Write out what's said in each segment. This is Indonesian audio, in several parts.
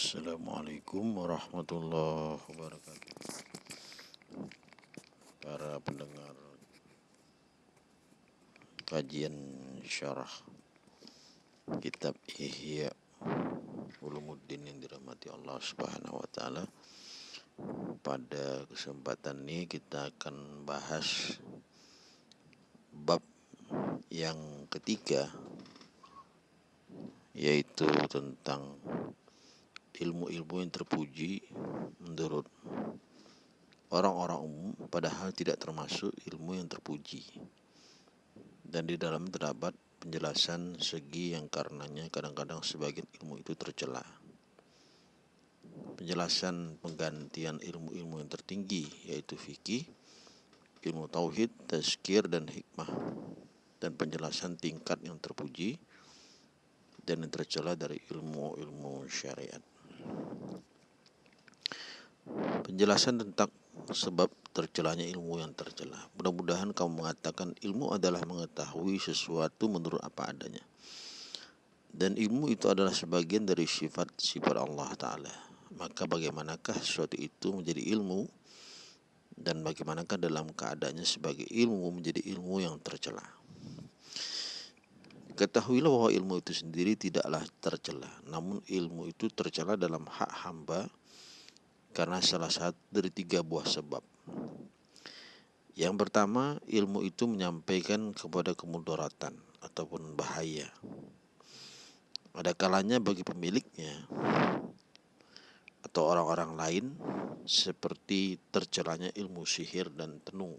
Assalamualaikum warahmatullahi wabarakatuh. Para pendengar Kajian syarah Kitab Ihya Ulumuddin yang dirahmati Allah subhanahu wa ta'ala Pada kesempatan ini kita akan bahas Bab yang ketiga Yaitu tentang ilmu-ilmu yang terpuji menurut orang-orang umum padahal tidak termasuk ilmu yang terpuji. Dan di dalam terdapat penjelasan segi yang karenanya kadang-kadang sebagian ilmu itu tercela. Penjelasan penggantian ilmu-ilmu yang tertinggi yaitu fikih ilmu tauhid, tazkir dan hikmah. Dan penjelasan tingkat yang terpuji dan yang tercela dari ilmu-ilmu syariat. Penjelasan tentang sebab tercelanya ilmu yang tercela. Mudah-mudahan kamu mengatakan ilmu adalah mengetahui sesuatu menurut apa adanya. Dan ilmu itu adalah sebagian dari sifat-sifat Allah Ta'ala. Maka bagaimanakah sesuatu itu menjadi ilmu dan bagaimanakah dalam keadaannya sebagai ilmu menjadi ilmu yang tercela. Ketahuilah bahwa ilmu itu sendiri tidaklah tercela, namun ilmu itu tercela dalam hak hamba karena salah satu dari tiga buah sebab. Yang pertama, ilmu itu menyampaikan kepada kemudaratan ataupun bahaya. Ada kalanya bagi pemiliknya atau orang-orang lain seperti tercelanya ilmu sihir dan tenung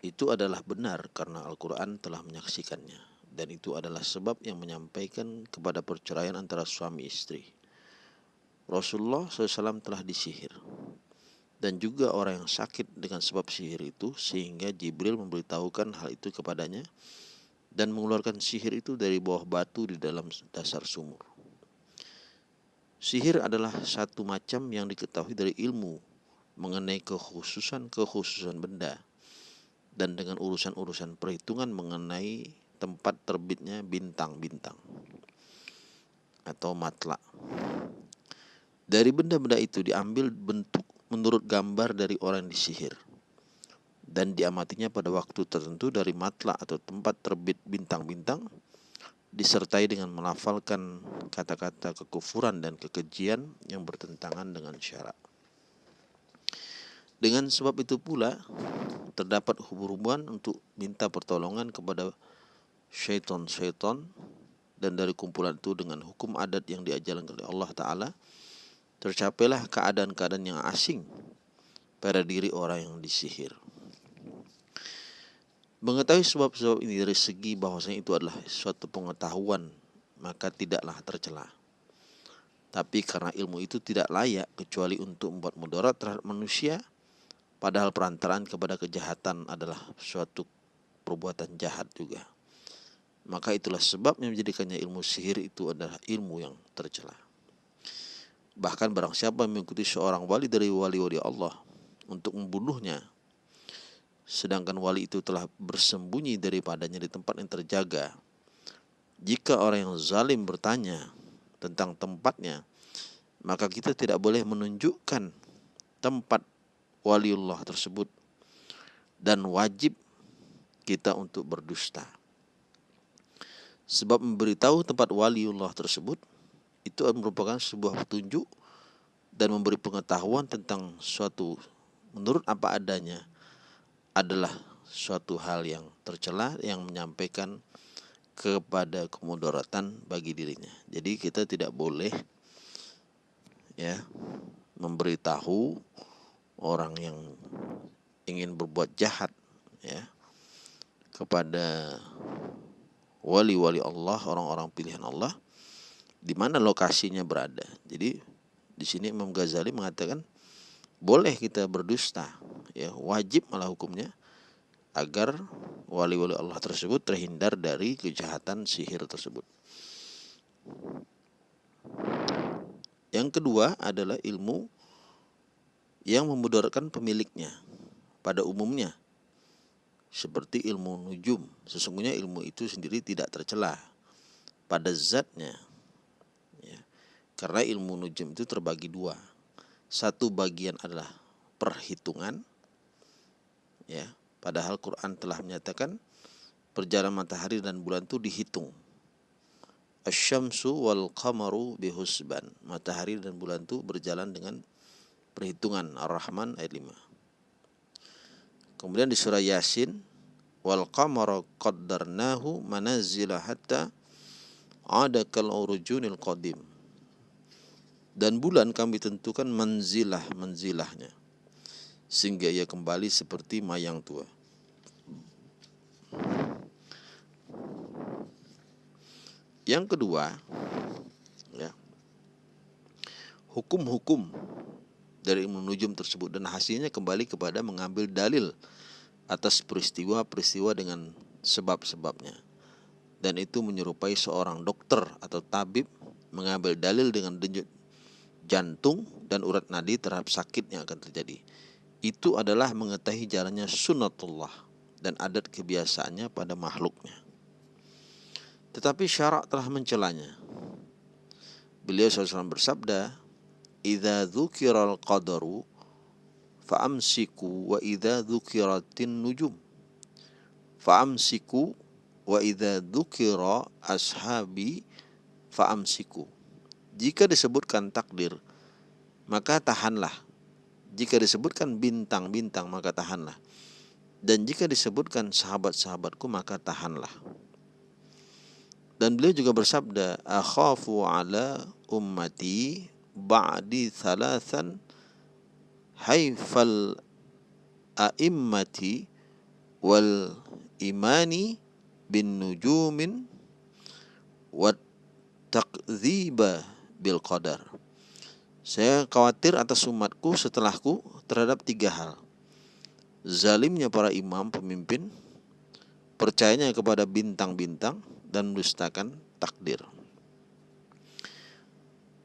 itu adalah benar karena Al-Quran telah menyaksikannya dan itu adalah sebab yang menyampaikan kepada perceraian antara suami istri. Rasulullah SAW telah disihir dan juga orang yang sakit dengan sebab sihir itu sehingga Jibril memberitahukan hal itu kepadanya dan mengeluarkan sihir itu dari bawah batu di dalam dasar sumur. Sihir adalah satu macam yang diketahui dari ilmu mengenai kekhususan-kekhususan benda dan dengan urusan-urusan perhitungan mengenai tempat terbitnya bintang-bintang atau matla. Dari benda-benda itu diambil bentuk menurut gambar dari orang yang disihir dan diamatinya pada waktu tertentu dari matla atau tempat terbit bintang-bintang disertai dengan melafalkan kata-kata kekufuran dan kekejian yang bertentangan dengan syarat. Dengan sebab itu pula terdapat hubungan untuk minta pertolongan kepada syaitan-syaitan dan dari kumpulan itu dengan hukum adat yang diajarkan oleh Allah Ta'ala tercapailah keadaan-keadaan yang asing pada diri orang yang disihir. Mengetahui sebab-sebab ini dari segi bahwasanya itu adalah suatu pengetahuan maka tidaklah tercela. Tapi karena ilmu itu tidak layak kecuali untuk membuat mudarat terhadap manusia, Padahal perantaraan kepada kejahatan adalah suatu perbuatan jahat juga. Maka itulah sebab yang menjadikannya ilmu sihir itu adalah ilmu yang tercela. Bahkan barang siapa mengikuti seorang wali dari wali-wali Allah untuk membunuhnya, sedangkan wali itu telah bersembunyi daripadanya di tempat yang terjaga. Jika orang yang zalim bertanya tentang tempatnya, maka kita tidak boleh menunjukkan tempat waliullah tersebut dan wajib kita untuk berdusta. Sebab memberitahu tempat waliullah tersebut itu merupakan sebuah petunjuk dan memberi pengetahuan tentang suatu menurut apa adanya adalah suatu hal yang tercela yang menyampaikan kepada kemudaratan bagi dirinya. Jadi kita tidak boleh ya memberitahu orang yang ingin berbuat jahat ya kepada wali-wali Allah, orang-orang pilihan Allah di mana lokasinya berada. Jadi di sini Imam Ghazali mengatakan boleh kita berdusta, ya wajib malah hukumnya agar wali-wali Allah tersebut terhindar dari kejahatan sihir tersebut. Yang kedua adalah ilmu yang memudaratkan pemiliknya pada umumnya seperti ilmu nujum sesungguhnya ilmu itu sendiri tidak tercela pada zatnya ya. Karena ilmu nujum itu terbagi dua. Satu bagian adalah perhitungan. Ya, padahal Quran telah menyatakan perjalanan matahari dan bulan itu dihitung. Asyamsu wal qamaru bihusban. Matahari dan bulan itu berjalan dengan perhitungan Ar-Rahman ayat 5. Kemudian di surah Yasin wal qamara qaddarnahu manazila hatta ada kal urujunil qadim dan bulan kami tentukan menzilah menzilahnya sehingga ia kembali seperti mayang tua. Yang kedua, ya, hukum-hukum dari ilmu nujum tersebut dan hasilnya kembali kepada mengambil dalil atas peristiwa-peristiwa dengan sebab-sebabnya. Dan itu menyerupai seorang dokter atau tabib mengambil dalil dengan jantung dan urat nadi terhadap sakit yang akan terjadi. Itu adalah mengetahui jalannya sunnatullah dan adat kebiasaannya pada makhluknya. Tetapi syarak telah mencelanya. Beliau SAW bersabda, "Idza dzukiral qadaru fa'amsiku wa idza dzukiratin nujum." Fa'amsiku wa idza dzukira ashabi fa'amsiku jika disebutkan takdir, maka tahanlah. Jika disebutkan bintang-bintang, maka tahanlah. Dan jika disebutkan sahabat-sahabatku, maka tahanlah. Dan beliau juga bersabda, Akhafu ala ummati ba'di thalathan haifal a'immati wal imani bin nujumin wat takdziba bil qadar. Saya khawatir atas umatku setelahku terhadap tiga hal. Zalimnya para imam pemimpin, percayanya kepada bintang-bintang dan mendustakan takdir.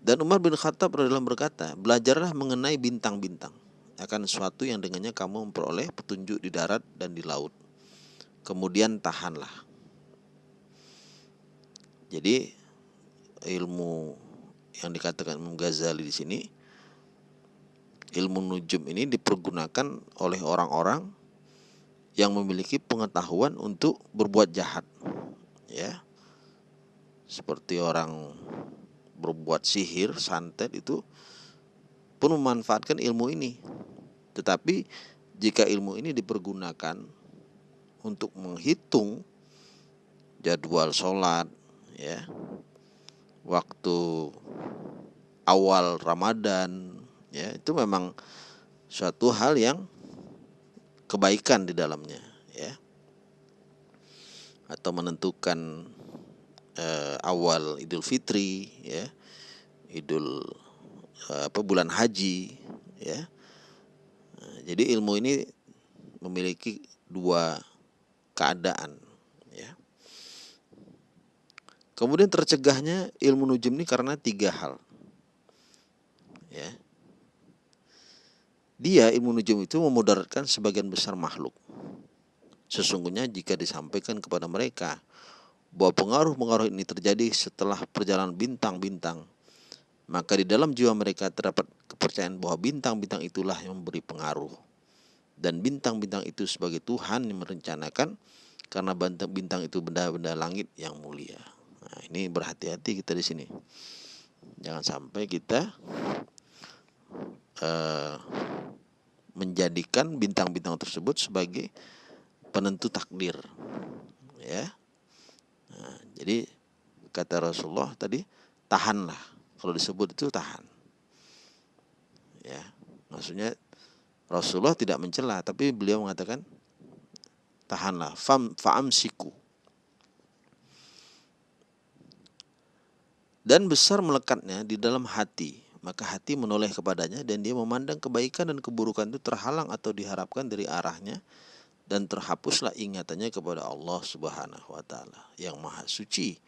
Dan Umar bin Khattab adalah berkata, belajarlah mengenai bintang-bintang akan sesuatu yang dengannya kamu memperoleh petunjuk di darat dan di laut. Kemudian tahanlah. Jadi ilmu yang dikatakan Imam Ghazali di sini ilmu nujum ini dipergunakan oleh orang-orang yang memiliki pengetahuan untuk berbuat jahat ya. Seperti orang berbuat sihir santet itu pun memanfaatkan ilmu ini. Tetapi jika ilmu ini dipergunakan untuk menghitung jadwal sholat ya waktu awal Ramadan ya itu memang suatu hal yang kebaikan di dalamnya ya. Atau menentukan eh, awal Idul Fitri ya Idul eh, apa bulan haji ya. Jadi ilmu ini memiliki dua keadaan Kemudian tercegahnya ilmu nujum ini karena tiga hal. Ya. Dia ilmu nujum itu memudaratkan sebagian besar makhluk. Sesungguhnya jika disampaikan kepada mereka bahwa pengaruh-pengaruh ini terjadi setelah perjalanan bintang-bintang, maka di dalam jiwa mereka terdapat kepercayaan bahwa bintang-bintang itulah yang memberi pengaruh. Dan bintang-bintang itu sebagai Tuhan yang merencanakan karena bintang-bintang itu benda-benda langit yang mulia. Nah, ini berhati-hati kita di sini. Jangan sampai kita uh, menjadikan bintang-bintang tersebut sebagai penentu takdir. Ya. Nah, jadi kata Rasulullah tadi tahanlah. Kalau disebut itu tahan. Ya. Maksudnya Rasulullah tidak mencela tapi beliau mengatakan tahanlah fam faamsiku dan besar melekatnya di dalam hati maka hati menoleh kepadanya dan dia memandang kebaikan dan keburukan itu terhalang atau diharapkan dari arahnya dan terhapuslah ingatannya kepada Allah Subhanahu wa taala yang maha suci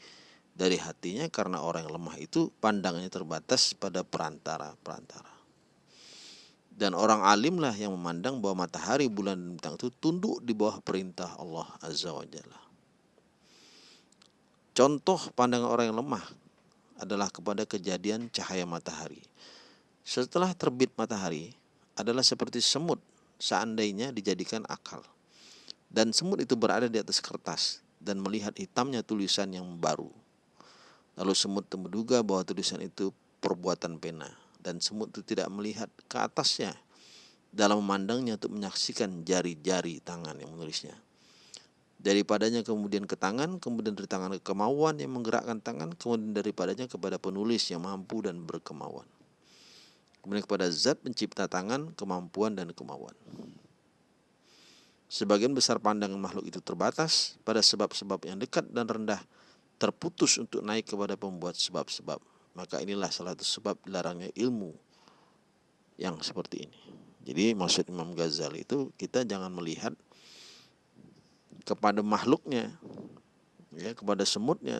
dari hatinya karena orang yang lemah itu pandangannya terbatas pada perantara-perantara. Dan orang alimlah yang memandang bahwa matahari, bulan, dan bintang itu tunduk di bawah perintah Allah Azza wa Jalla. Contoh pandangan orang yang lemah adalah kepada kejadian cahaya matahari. Setelah terbit matahari adalah seperti semut seandainya dijadikan akal. Dan semut itu berada di atas kertas dan melihat hitamnya tulisan yang baru. Lalu semut menduga bahwa tulisan itu perbuatan pena dan semut itu tidak melihat ke atasnya dalam memandangnya untuk menyaksikan jari-jari tangan yang menulisnya. Daripadanya kemudian ke tangan, kemudian dari tangan ke kemauan yang menggerakkan tangan, kemudian daripadanya kepada penulis yang mampu dan berkemauan. Kemudian kepada zat pencipta tangan, kemampuan dan kemauan. Sebagian besar pandangan makhluk itu terbatas pada sebab-sebab yang dekat dan rendah, terputus untuk naik kepada pembuat sebab-sebab. Maka inilah salah satu sebab dilarangnya ilmu yang seperti ini. Jadi maksud Imam Ghazali itu kita jangan melihat kepada makhluknya, ya kepada semutnya,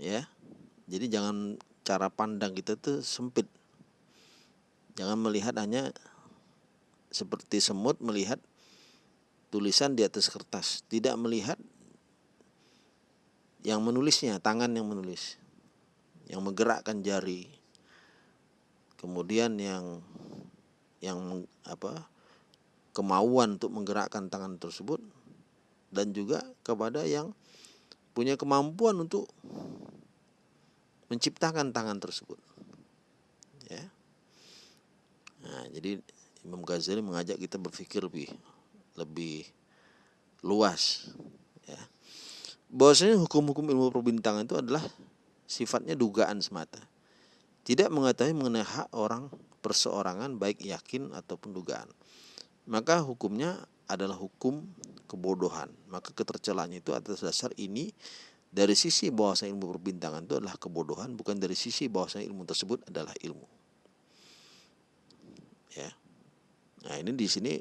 ya. Jadi jangan cara pandang kita tuh sempit. Jangan melihat hanya seperti semut melihat tulisan di atas kertas, tidak melihat yang menulisnya, tangan yang menulis, yang menggerakkan jari, kemudian yang yang apa kemauan untuk menggerakkan tangan tersebut dan juga kepada yang punya kemampuan untuk menciptakan tangan tersebut ya nah, jadi Imam Ghazali mengajak kita berpikir lebih lebih luas ya. Bahwasanya hukum-hukum ilmu perbintangan itu adalah sifatnya dugaan semata. Tidak mengetahui mengenai hak orang perseorangan baik yakin ataupun dugaan. Maka hukumnya adalah hukum kebodohan. Maka ketercelaan itu atas dasar ini dari sisi bahwasa ilmu perbintangan itu adalah kebodohan bukan dari sisi bahwasa ilmu tersebut adalah ilmu. Ya. Nah, ini di sini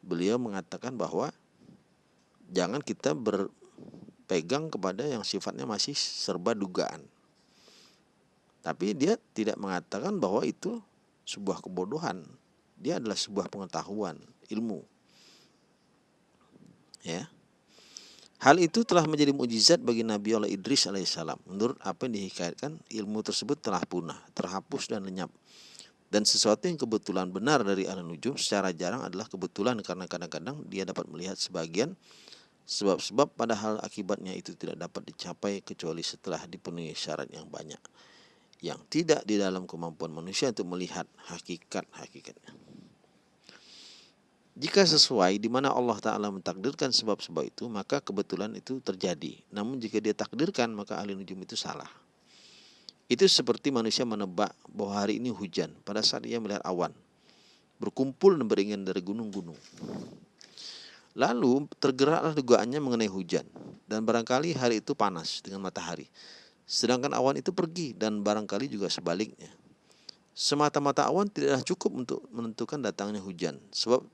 beliau mengatakan bahwa jangan kita berpegang kepada yang sifatnya masih serba dugaan. Tapi dia tidak mengatakan bahwa itu sebuah kebodohan. Dia adalah sebuah pengetahuan, ilmu. Ya. Hal itu telah menjadi mujizat bagi Nabi Allah Idris alaihissalam. Menurut apa yang dihikayatkan, ilmu tersebut telah punah, terhapus dan lenyap. Dan sesuatu yang kebetulan benar dari ahli nujum secara jarang adalah kebetulan karena kadang-kadang dia dapat melihat sebagian sebab-sebab padahal akibatnya itu tidak dapat dicapai kecuali setelah dipenuhi syarat yang banyak yang tidak di dalam kemampuan manusia untuk melihat hakikat-hakikatnya. Jika sesuai di mana Allah Ta'ala mentakdirkan sebab-sebab itu, maka kebetulan itu terjadi. Namun jika dia takdirkan, maka ahli nujum itu salah. Itu seperti manusia menebak bahwa hari ini hujan pada saat ia melihat awan berkumpul dan beringan dari gunung-gunung. Lalu tergeraklah dugaannya mengenai hujan dan barangkali hari itu panas dengan matahari. Sedangkan awan itu pergi dan barangkali juga sebaliknya. Semata-mata awan tidaklah cukup untuk menentukan datangnya hujan sebab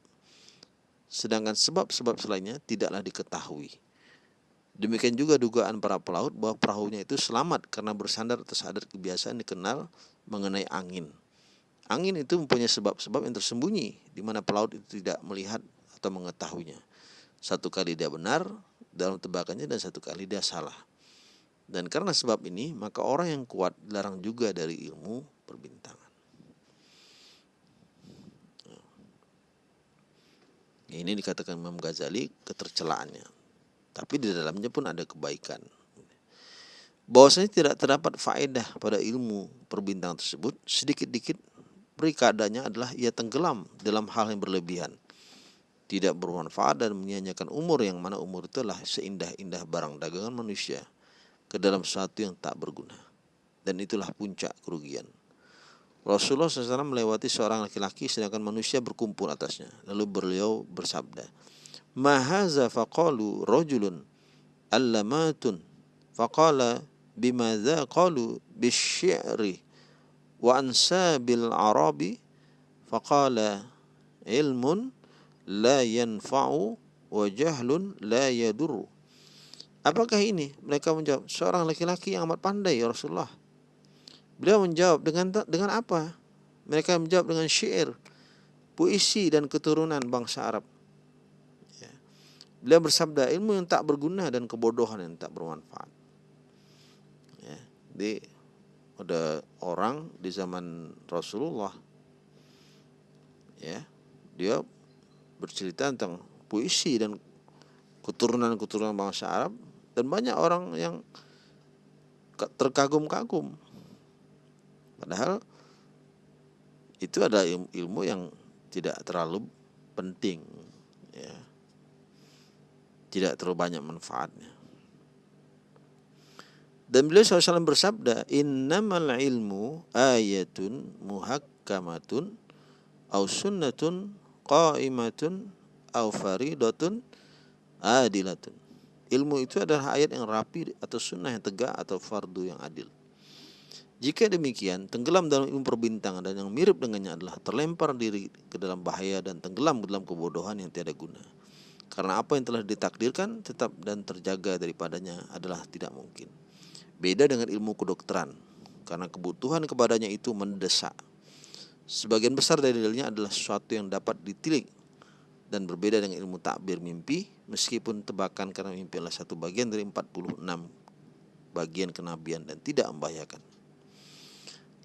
sedangkan sebab-sebab selainnya tidaklah diketahui. Demikian juga dugaan para pelaut bahwa perahunya itu selamat karena bersandar atas adat kebiasaan dikenal mengenai angin. Angin itu mempunyai sebab-sebab yang tersembunyi di mana pelaut itu tidak melihat atau mengetahuinya. Satu kali dia benar dalam tebakannya dan satu kali dia salah. Dan karena sebab ini, maka orang yang kuat dilarang juga dari ilmu perbintangan. Ini dikatakan Imam Ghazali ketercelaannya tapi di dalamnya pun ada kebaikan. Bahwasanya tidak terdapat faedah pada ilmu perbintangan tersebut, sedikit-dikit perikadanya adalah ia tenggelam dalam hal yang berlebihan. Tidak bermanfaat dan menyanyikan umur yang mana umur itu adalah seindah-indah barang dagangan manusia ke dalam sesuatu yang tak berguna. Dan itulah puncak kerugian. Rasulullah SAW melewati seorang laki-laki sedangkan manusia berkumpul atasnya. Lalu beliau bersabda, mahaza faqalu rajulun allamatun faqala bimadza qalu bisyi'ri wa ansabil arabi faqala ilmun la yanfa'u wa jahlun la yadurru Apakah ini? Mereka menjawab, seorang laki-laki yang amat pandai ya Rasulullah. Beliau menjawab dengan dengan apa? Mereka menjawab dengan syair, puisi dan keturunan bangsa Arab. Beliau bersabda ilmu yang tak berguna dan kebodohan yang tak bermanfaat. Ya. di ada orang di zaman Rasulullah ya dia bercerita tentang puisi dan keturunan-keturunan bangsa Arab dan banyak orang yang terkagum-kagum padahal itu ada ilmu yang tidak terlalu penting ya tidak terlalu banyak manfaatnya dan beliau SAW bersabda, Innamal ilmu ayatun muhakkamatun au sunnatun qaimatun au faridatun adilatun. Ilmu itu adalah ayat yang rapi atau sunnah yang tegak atau fardu yang adil. Jika demikian, tenggelam dalam ilmu perbintangan dan yang mirip dengannya adalah terlempar diri ke dalam bahaya dan tenggelam ke dalam kebodohan yang tiada guna. Karena apa yang telah ditakdirkan tetap dan terjaga daripadanya adalah tidak mungkin. Beda dengan ilmu kedokteran, karena kebutuhan kepadanya itu mendesak. Sebagian besar dari dalilnya adalah sesuatu yang dapat ditilik dan berbeda dengan ilmu takbir mimpi, meskipun tebakan karena mimpi adalah satu bagian dari 46 bagian kenabian dan tidak membahayakan.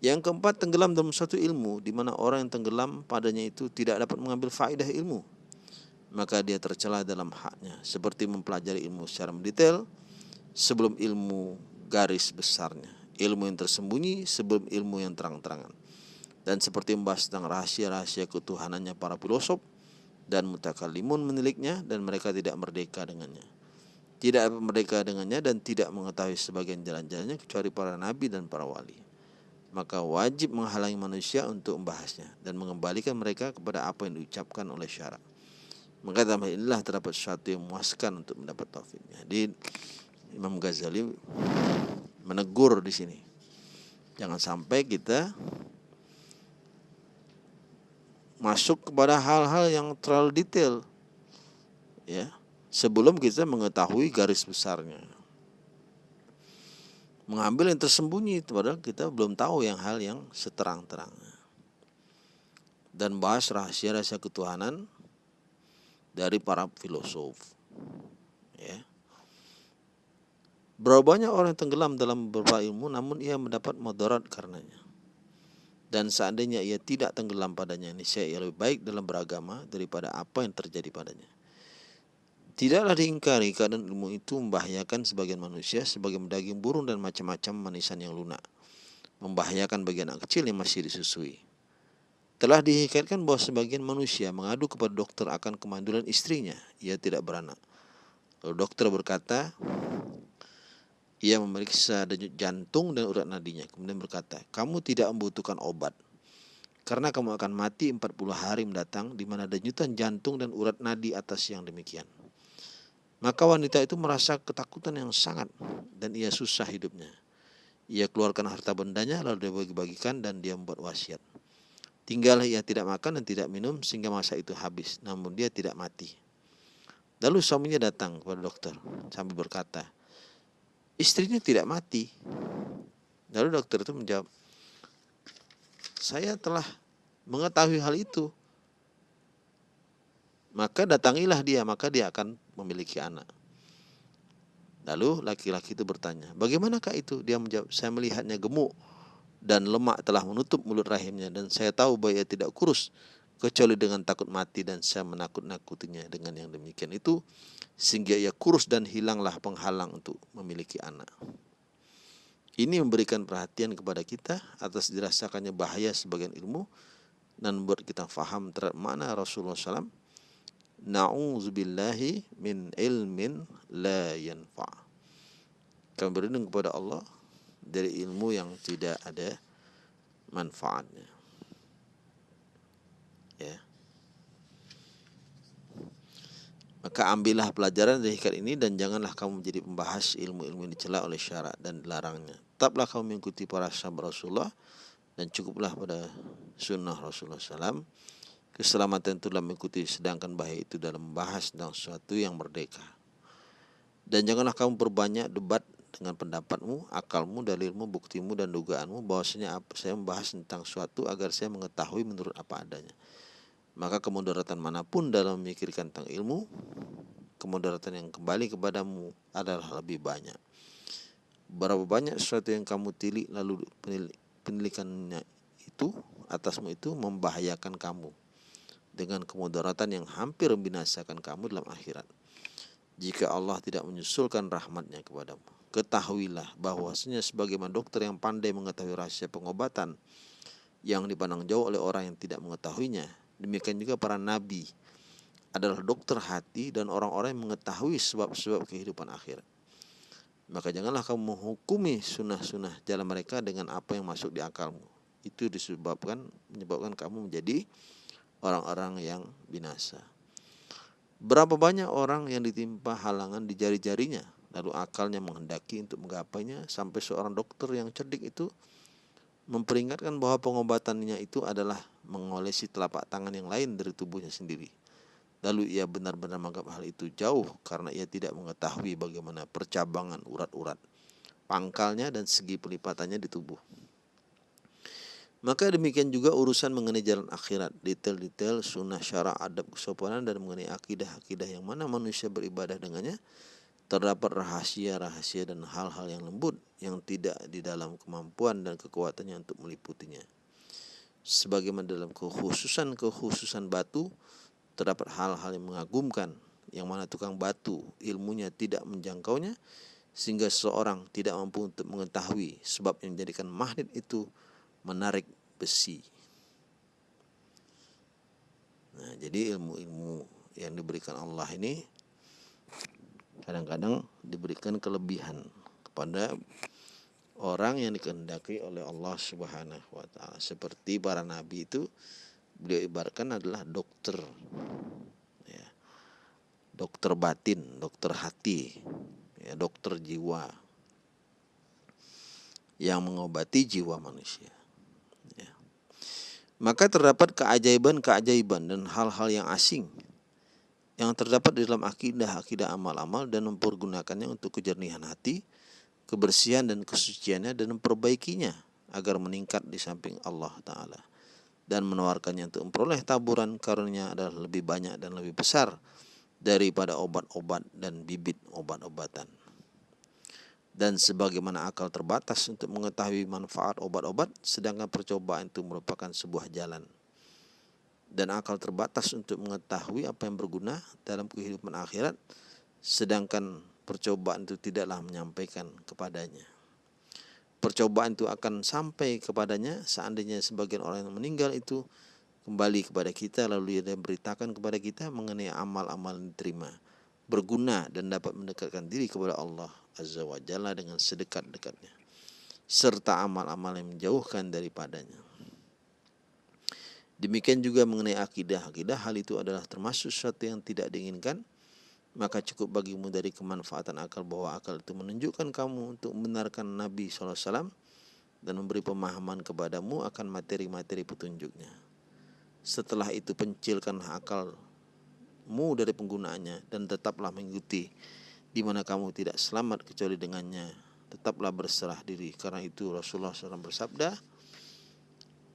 Yang keempat, tenggelam dalam suatu ilmu di mana orang yang tenggelam padanya itu tidak dapat mengambil faedah ilmu. Maka dia tercela dalam haknya, seperti mempelajari ilmu secara mendetail sebelum ilmu garis besarnya. Ilmu yang tersembunyi sebelum ilmu yang terang-terangan. Dan seperti membahas tentang rahasia-rahasia ketuhanannya para filosof dan mutakalimun meniliknya dan mereka tidak merdeka dengannya. Tidak merdeka dengannya dan tidak mengetahui sebagian jalan-jalannya kecuali para nabi dan para wali. Maka wajib menghalangi manusia untuk membahasnya dan mengembalikan mereka kepada apa yang diucapkan oleh syarat. Maka dalam inilah terdapat sesuatu yang memuaskan untuk mendapat taufiknya. Jadi Imam Ghazali menegur di sini. Jangan sampai kita masuk kepada hal-hal yang terlalu detail. Ya, sebelum kita mengetahui garis besarnya. Mengambil yang tersembunyi padahal kita belum tahu yang hal yang seterang-terangnya. Dan bahas rahasia-rahasia ketuhanan dari para filosof. Ya. Berapa banyak orang yang tenggelam dalam beberapa ilmu namun ia mendapat moderat karenanya. Dan seandainya ia tidak tenggelam padanya, ini saya lebih baik dalam beragama daripada apa yang terjadi padanya. Tidaklah diingkari keadaan ilmu itu membahayakan sebagian manusia sebagai daging burung dan macam-macam manisan yang lunak. Membahayakan bagian anak kecil yang masih disusui. Telah dihikatkan bahwa sebagian manusia mengadu kepada dokter akan kemandulan istrinya. Ia tidak beranak. Lalu dokter berkata, ia memeriksa denyut jantung dan urat nadinya. Kemudian berkata, kamu tidak membutuhkan obat. Karena kamu akan mati 40 hari mendatang di mana denyutan jantung dan urat nadi atas yang demikian. Maka wanita itu merasa ketakutan yang sangat dan ia susah hidupnya. Ia keluarkan harta bendanya lalu dia bagi-bagikan dan dia membuat wasiat. Tinggallah ia tidak makan dan tidak minum sehingga masa itu habis, namun dia tidak mati. Lalu suaminya datang kepada dokter sambil berkata, istrinya tidak mati. Lalu dokter itu menjawab, saya telah mengetahui hal itu. Maka datangilah dia, maka dia akan memiliki anak. Lalu laki-laki itu bertanya, bagaimanakah itu? Dia menjawab, saya melihatnya gemuk dan lemak telah menutup mulut rahimnya dan saya tahu bahwa ia tidak kurus kecuali dengan takut mati dan saya menakut-nakutinya dengan yang demikian itu sehingga ia kurus dan hilanglah penghalang untuk memiliki anak. Ini memberikan perhatian kepada kita atas dirasakannya bahaya sebagian ilmu dan membuat kita faham terhadap mana Rasulullah SAW Na'udzubillahi min ilmin la yanfa. Kami berlindung kepada Allah dari ilmu yang tidak ada manfaatnya. Ya. Maka ambillah pelajaran dari hikmat ini dan janganlah kamu menjadi pembahas ilmu-ilmu yang dicela oleh syarat dan dilarangnya. Tetaplah kamu mengikuti para sahabat Rasulullah dan cukuplah pada sunnah Rasulullah SAW. Keselamatan itu dalam mengikuti sedangkan bahaya itu dalam membahas tentang sesuatu yang merdeka. Dan janganlah kamu perbanyak debat dengan pendapatmu, akalmu, dalilmu, buktimu, dan dugaanmu bahwasanya saya membahas tentang sesuatu agar saya mengetahui menurut apa adanya maka kemudaratan mana pun dalam memikirkan tentang ilmu, kemudaratan yang kembali kepadamu adalah lebih banyak. berapa banyak sesuatu yang kamu tilik lalu penilikannya itu atasmu itu membahayakan kamu dengan kemudaratan yang hampir membinasakan kamu dalam akhirat. Jika Allah tidak menyusulkan rahmatnya kepadamu, ketahuilah bahwasanya sebagaimana dokter yang pandai mengetahui rahasia pengobatan yang dipandang jauh oleh orang yang tidak mengetahuinya, demikian juga para nabi adalah dokter hati dan orang-orang yang mengetahui sebab-sebab kehidupan akhirat. Maka janganlah kamu menghukumi sunnah-sunnah jalan mereka dengan apa yang masuk di akalmu. Itu disebabkan menyebabkan kamu menjadi orang-orang yang binasa. Berapa banyak orang yang ditimpa halangan di jari-jarinya, lalu akalnya menghendaki untuk menggapainya sampai seorang dokter yang cerdik itu memperingatkan bahwa pengobatannya itu adalah mengolesi telapak tangan yang lain dari tubuhnya sendiri. Lalu ia benar-benar menganggap hal itu jauh karena ia tidak mengetahui bagaimana percabangan urat-urat, pangkalnya dan segi pelipatannya di tubuh. Maka demikian juga urusan mengenai jalan akhirat, detail-detail sunnah syara adab kesopanan dan mengenai akidah-akidah yang mana manusia beribadah dengannya, terdapat rahasia-rahasia dan hal-hal yang lembut yang tidak di dalam kemampuan dan kekuatannya untuk meliputinya. Sebagaimana dalam kekhususan-kekhususan batu, terdapat hal-hal yang mengagumkan yang mana tukang batu ilmunya tidak menjangkaunya sehingga seseorang tidak mampu untuk mengetahui sebab yang menjadikan magnet itu menarik besi. Nah, jadi ilmu-ilmu yang diberikan Allah ini kadang-kadang diberikan kelebihan kepada orang yang dikehendaki oleh Allah Subhanahu wa taala. Seperti para nabi itu beliau ibaratkan adalah dokter ya. Dokter batin, dokter hati, ya, dokter jiwa yang mengobati jiwa manusia. Maka terdapat keajaiban-keajaiban dan hal-hal yang asing yang terdapat di dalam akidah, akidah amal-amal dan mempergunakannya untuk kejernihan hati, kebersihan dan kesuciannya dan memperbaikinya agar meningkat di samping Allah Ta'ala. Dan menawarkannya untuk memperoleh taburan karunia adalah lebih banyak dan lebih besar daripada obat-obat dan bibit obat-obatan dan sebagaimana akal terbatas untuk mengetahui manfaat obat-obat, sedangkan percobaan itu merupakan sebuah jalan. Dan akal terbatas untuk mengetahui apa yang berguna dalam kehidupan akhirat, sedangkan percobaan itu tidaklah menyampaikan kepadanya. Percobaan itu akan sampai kepadanya seandainya sebagian orang yang meninggal itu kembali kepada kita lalu dia beritakan kepada kita mengenai amal-amal yang diterima berguna dan dapat mendekatkan diri kepada Allah Azza wa Jalla dengan sedekat-dekatnya serta amal-amal yang menjauhkan daripadanya. Demikian juga mengenai akidah. Akidah hal itu adalah termasuk sesuatu yang tidak diinginkan. Maka cukup bagimu dari kemanfaatan akal bahwa akal itu menunjukkan kamu untuk membenarkan Nabi SAW dan memberi pemahaman kepadamu akan materi-materi petunjuknya. Setelah itu pencilkanlah akalmu dari penggunaannya dan tetaplah mengikuti di mana kamu tidak selamat kecuali dengannya. Tetaplah berserah diri. Karena itu Rasulullah SAW bersabda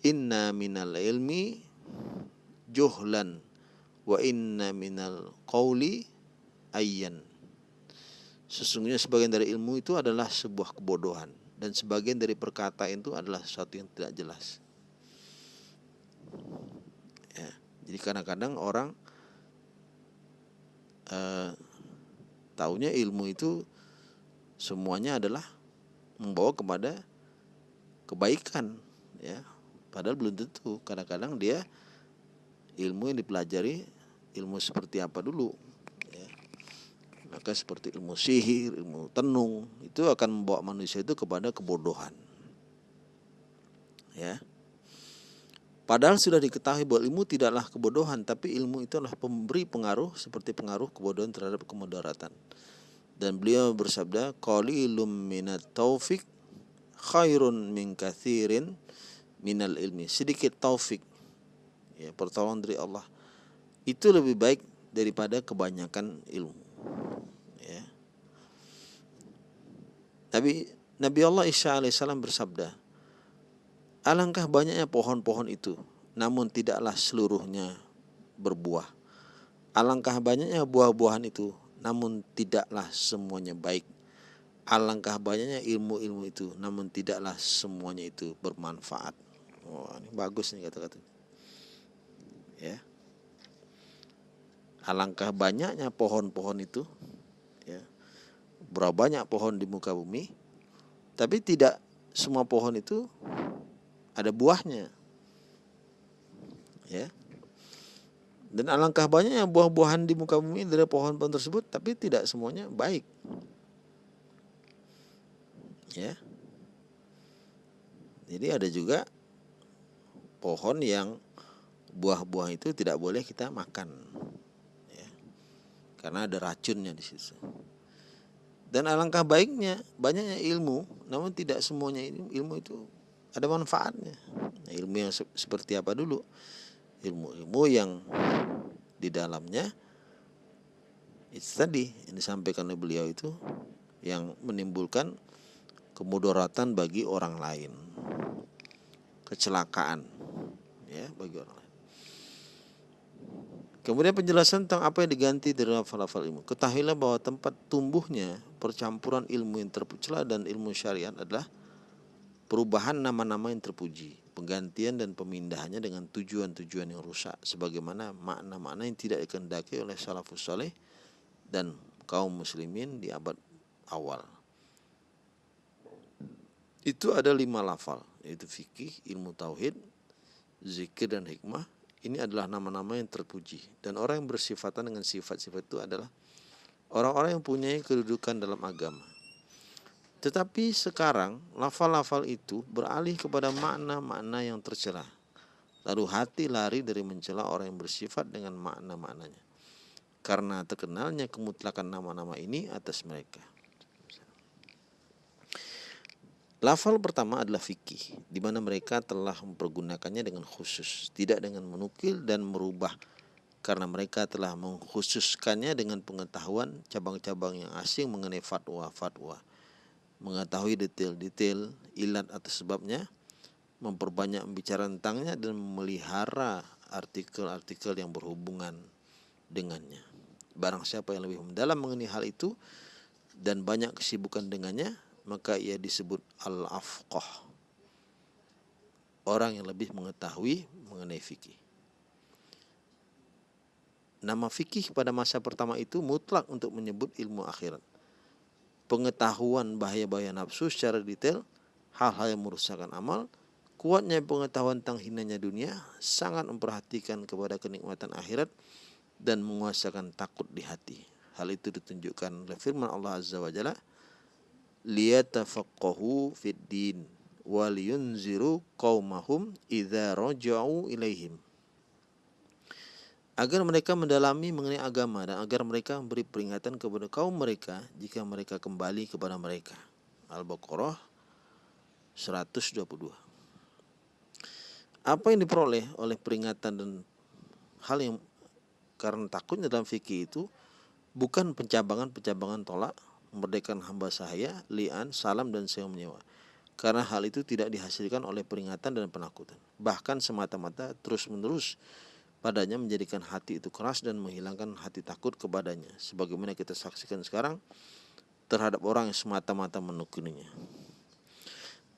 inna minal ilmi juhlan wa inna minal qawli ayyan. Sesungguhnya sebagian dari ilmu itu adalah sebuah kebodohan dan sebagian dari perkataan itu adalah sesuatu yang tidak jelas. Ya jadi kadang-kadang orang uh, Taunya ilmu itu semuanya adalah membawa kepada kebaikan ya. Padahal belum tentu. Kadang-kadang dia ilmu yang dipelajari ilmu seperti apa dulu ya. Maka seperti ilmu sihir, ilmu tenung itu akan membawa manusia itu kepada kebodohan. Ya. Padahal sudah diketahui bahwa ilmu tidaklah kebodohan, tapi ilmu itu adalah pemberi pengaruh seperti pengaruh kebodohan terhadap kemudaratan. Dan beliau bersabda, "Qalilum minat taufik khairun min kathirin minal ilmi." Sedikit taufik ya pertolongan dari Allah itu lebih baik daripada kebanyakan ilmu. Ya. Nabi Nabi Allah Isa alaihissalam bersabda, Alangkah banyaknya pohon-pohon itu, namun tidaklah seluruhnya berbuah. Alangkah banyaknya buah-buahan itu, namun tidaklah semuanya baik. alangkah banyaknya ilmu-ilmu itu namun tidaklah semuanya itu bermanfaat wah ini bagus nih kata-kata ya alangkah banyaknya pohon-pohon itu ya berapa banyak pohon di muka bumi tapi tidak semua pohon itu ada buahnya. Ya. Dan alangkah banyaknya buah-buahan di muka bumi dari pohon-pohon tersebut tapi tidak semuanya baik. Ya. Jadi ada juga pohon yang buah-buah itu tidak boleh kita makan. Karena ada racunnya di situ. Dan alangkah baiknya banyaknya ilmu, namun tidak semuanya ilmu, ilmu itu ada manfaatnya. Nah, ilmu yang se seperti apa dulu? Ilmu-ilmu yang di dalamnya itu tadi yang disampaikan oleh beliau itu yang menimbulkan kemudaratan bagi orang lain. Kecelakaan ya bagi orang lain. Kemudian penjelasan tentang apa yang diganti dari lafal-lafal ilmu. Ketahuilah bahwa tempat tumbuhnya percampuran ilmu yang terpucela dan ilmu syariat adalah perubahan nama-nama yang terpuji, penggantian dan pemindahannya dengan tujuan-tujuan yang rusak, sebagaimana makna-makna yang tidak dikendaki oleh salafus saleh dan kaum muslimin di abad awal. Itu ada lima lafal, yaitu fikih, ilmu tauhid, zikir dan hikmah, ini adalah nama-nama yang terpuji dan orang yang bersifatan dengan sifat-sifat itu adalah orang-orang yang punya kedudukan dalam agama. Tetapi sekarang lafal-lafal itu beralih kepada makna-makna yang tercela. Lalu hati lari dari mencela orang yang bersifat dengan makna-maknanya. Karena terkenalnya kemutlakan nama-nama ini atas mereka. Lafal pertama adalah fikih, di mana mereka telah mempergunakannya dengan khusus, tidak dengan menukil dan merubah, karena mereka telah mengkhususkannya dengan pengetahuan cabang-cabang yang asing mengenai fatwa-fatwa, mengetahui detail-detail ilat atau sebabnya, memperbanyak bicara tentangnya dan memelihara artikel-artikel yang berhubungan dengannya. Barang siapa yang lebih mendalam mengenai hal itu dan banyak kesibukan dengannya, maka ia disebut al-afqah. Orang yang lebih mengetahui mengenai fikih. Nama fikih pada masa pertama itu mutlak untuk menyebut ilmu akhirat. Pengetahuan bahaya-bahaya nafsu secara detail, hal-hal yang merusakkan amal, kuatnya pengetahuan tentang hinanya dunia, sangat memperhatikan kepada kenikmatan akhirat dan menguasakan takut di hati. Hal itu ditunjukkan oleh firman Allah Azza wa Jalla, liyatafaqahu fid din wal yunziru qaumahum idza raja'u ilaihim agar mereka mendalami mengenai agama dan agar mereka memberi peringatan kepada kaum mereka jika mereka kembali kepada mereka. Al-Baqarah 122. Apa yang diperoleh oleh peringatan dan hal yang karena takutnya dalam fikih itu bukan pencabangan-pencabangan tolak memerdekakan hamba sahaya, li'an, salam dan sewa menyewa. Karena hal itu tidak dihasilkan oleh peringatan dan penakutan. Bahkan semata-mata terus-menerus padanya menjadikan hati itu keras dan menghilangkan hati takut kepadanya. Sebagaimana kita saksikan sekarang terhadap orang yang semata-mata menukuninya.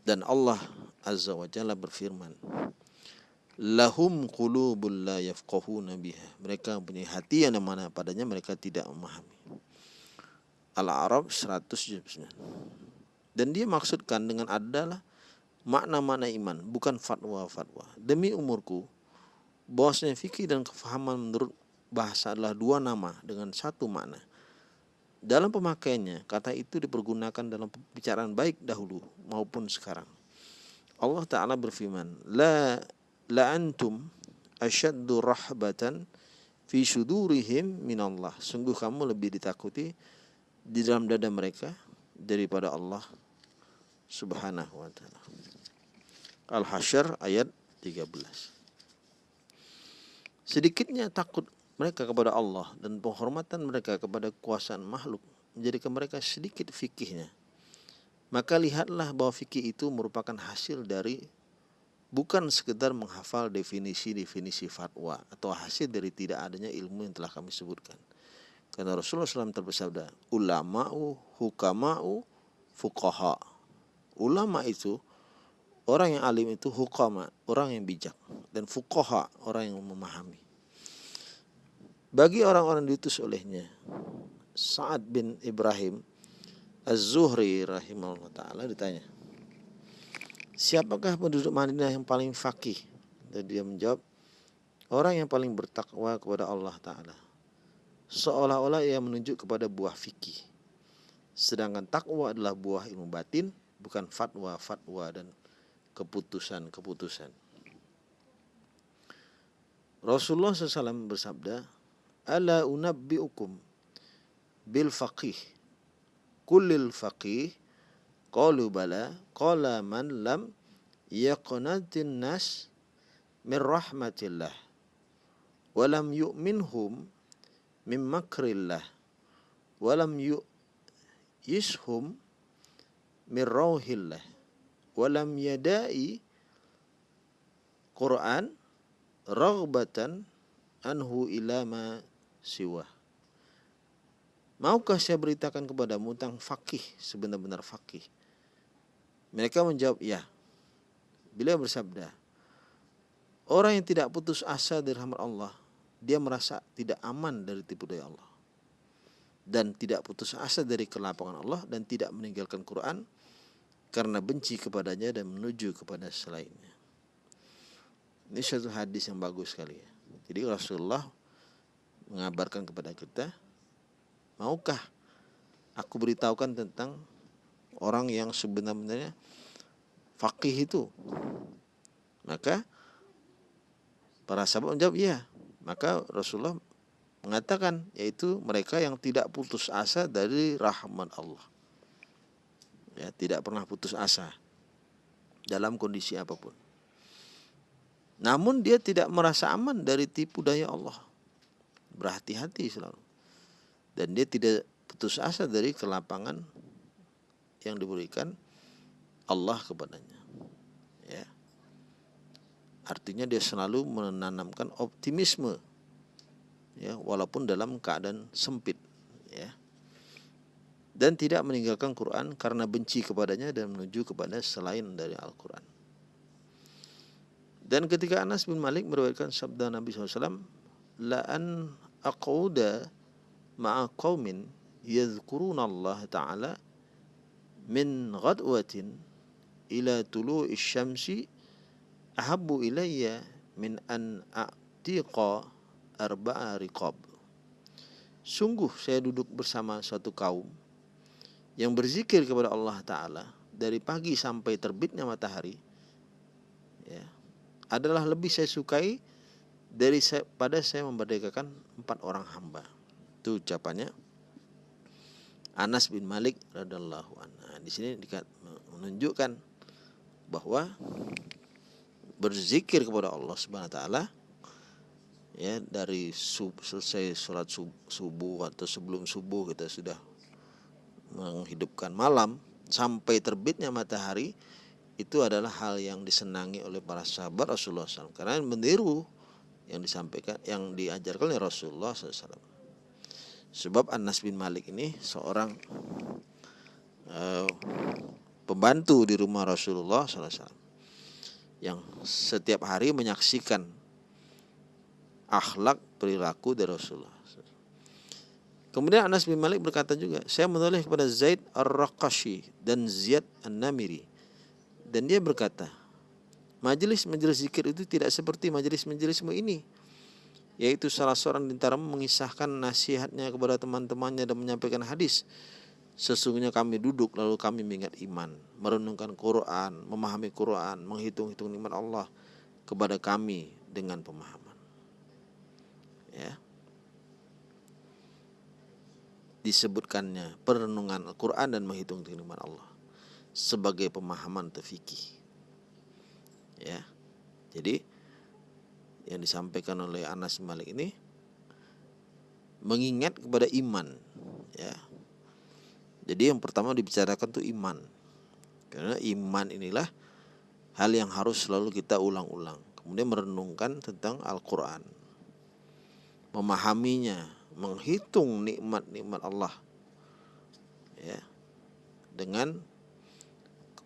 Dan Allah Azza wa Jalla berfirman, Lahum qulubul la yafqahuna biha. Mereka mempunyai hati yang mana padanya mereka tidak memahami. Al-Arab 179. Dan dia maksudkan dengan adalah makna-makna iman, bukan fatwa-fatwa. Demi umurku, bahwasanya fikih dan kefahaman menurut bahasa adalah dua nama dengan satu makna. Dalam pemakaiannya, kata itu dipergunakan dalam pembicaraan baik dahulu maupun sekarang. Allah Ta'ala berfirman, La, la antum asyaddu rahbatan fi sudurihim minallah. Sungguh kamu lebih ditakuti di dalam dada mereka daripada Allah Subhanahu wa taala. Al-Hasyr ayat 13. Sedikitnya takut mereka kepada Allah dan penghormatan mereka kepada kekuasaan makhluk menjadikan mereka sedikit fikihnya. Maka lihatlah bahwa fikih itu merupakan hasil dari bukan sekedar menghafal definisi-definisi fatwa atau hasil dari tidak adanya ilmu yang telah kami sebutkan karena Rasulullah SAW tersabda, ulama'u hukama'u fuqaha. Ulama itu orang yang alim itu hukama, orang yang bijak dan fuqaha, orang yang memahami. Bagi orang-orang diutus olehnya, Sa'ad bin Ibrahim Az-Zuhri rahimahullah taala ditanya, "Siapakah penduduk Madinah yang paling fakih?" Dan dia menjawab, "Orang yang paling bertakwa kepada Allah taala." Seolah-olah ia menunjuk kepada buah fikih. Sedangkan takwa adalah buah ilmu batin, bukan fatwa-fatwa dan keputusan-keputusan. Rasulullah SAW bersabda, "Ala unabbiukum bil faqih kullil faqih qalu bala qala man lam yaqnatin nas min rahmatillah walam yu'minhum min makrillah walam yu yishum min rauhillah walam yadai Quran raghbatan anhu ila ma siwa Maukah saya beritakan kepadamu tentang fakih sebenar-benar fakih? Mereka menjawab, ya. Bila bersabda, orang yang tidak putus asa dari rahmat Allah, dia merasa tidak aman dari tipu daya Allah dan tidak putus asa dari kelapangan Allah dan tidak meninggalkan Quran karena benci kepadanya dan menuju kepada selainnya. Ini satu hadis yang bagus sekali ya. Jadi Rasulullah mengabarkan kepada kita, maukah aku beritahukan tentang orang yang sebenarnya fakih itu? Maka para sahabat menjawab, iya. Maka Rasulullah mengatakan yaitu mereka yang tidak putus asa dari rahmat Allah. Ya, tidak pernah putus asa dalam kondisi apa pun. Namun dia tidak merasa aman dari tipu daya Allah. Berhati-hati selalu. Dan dia tidak putus asa dari kelapangan yang diberikan Allah kepadanya. Ya. Artinya dia selalu menanamkan optimisme ya walaupun dalam keadaan sempit ya dan tidak meninggalkan Quran karena benci kepadanya dan menuju kepada selain dari Al-Quran. Dan ketika Anas bin Malik meriwayatkan sabda Nabi SAW, La an aqauda ma'a qawmin yadhkuruna Allah Ta'ala min ghadwatin ila tulu'i syamsi ahabbu ilayya min an a'tiqa arba'a riqab. Sungguh saya duduk bersama suatu kaum yang berzikir kepada Allah Ta'ala dari pagi sampai terbitnya matahari ya, adalah lebih saya sukai dari saya, pada saya memerdekakan empat orang hamba. Itu ucapannya Anas bin Malik radhiallahu anhu. Nah, di sini menunjukkan bahwa berzikir kepada Allah Subhanahu wa taala ya dari sub, selesai sholat sub, subuh atau sebelum subuh kita sudah menghidupkan malam sampai terbitnya matahari itu adalah hal yang disenangi oleh para sahabat Rasulullah SAW karena meniru yang disampaikan yang diajarkan oleh Rasulullah SAW sebab Anas bin Malik ini seorang uh, pembantu di rumah Rasulullah SAW yang setiap hari menyaksikan akhlak perilaku dari Rasulullah. Kemudian Anas bin Malik berkata juga, saya menulis kepada Zaid Ar-Raqashi dan Ziyad An-Namiri. Dan dia berkata, majelis-majelis zikir itu tidak seperti majelis-majelismu ini. Yaitu salah seorang di antara mengisahkan nasihatnya kepada teman-temannya dan menyampaikan hadis. Sesungguhnya kami duduk lalu kami mengingat iman, merenungkan Quran, memahami Quran, menghitung-hitung nikmat Allah kepada kami dengan pemahaman ya disebutkannya perenungan Al-Quran dan menghitung nikmat Allah sebagai pemahaman terfikih ya. Jadi yang disampaikan oleh Anas Malik ini mengingat kepada iman ya. Jadi yang pertama dibicarakan tuh iman. Karena iman inilah hal yang harus selalu kita ulang-ulang. Kemudian merenungkan tentang Al-Quran. Memahaminya, menghitung nikmat-nikmat Allah. Ya. Dengan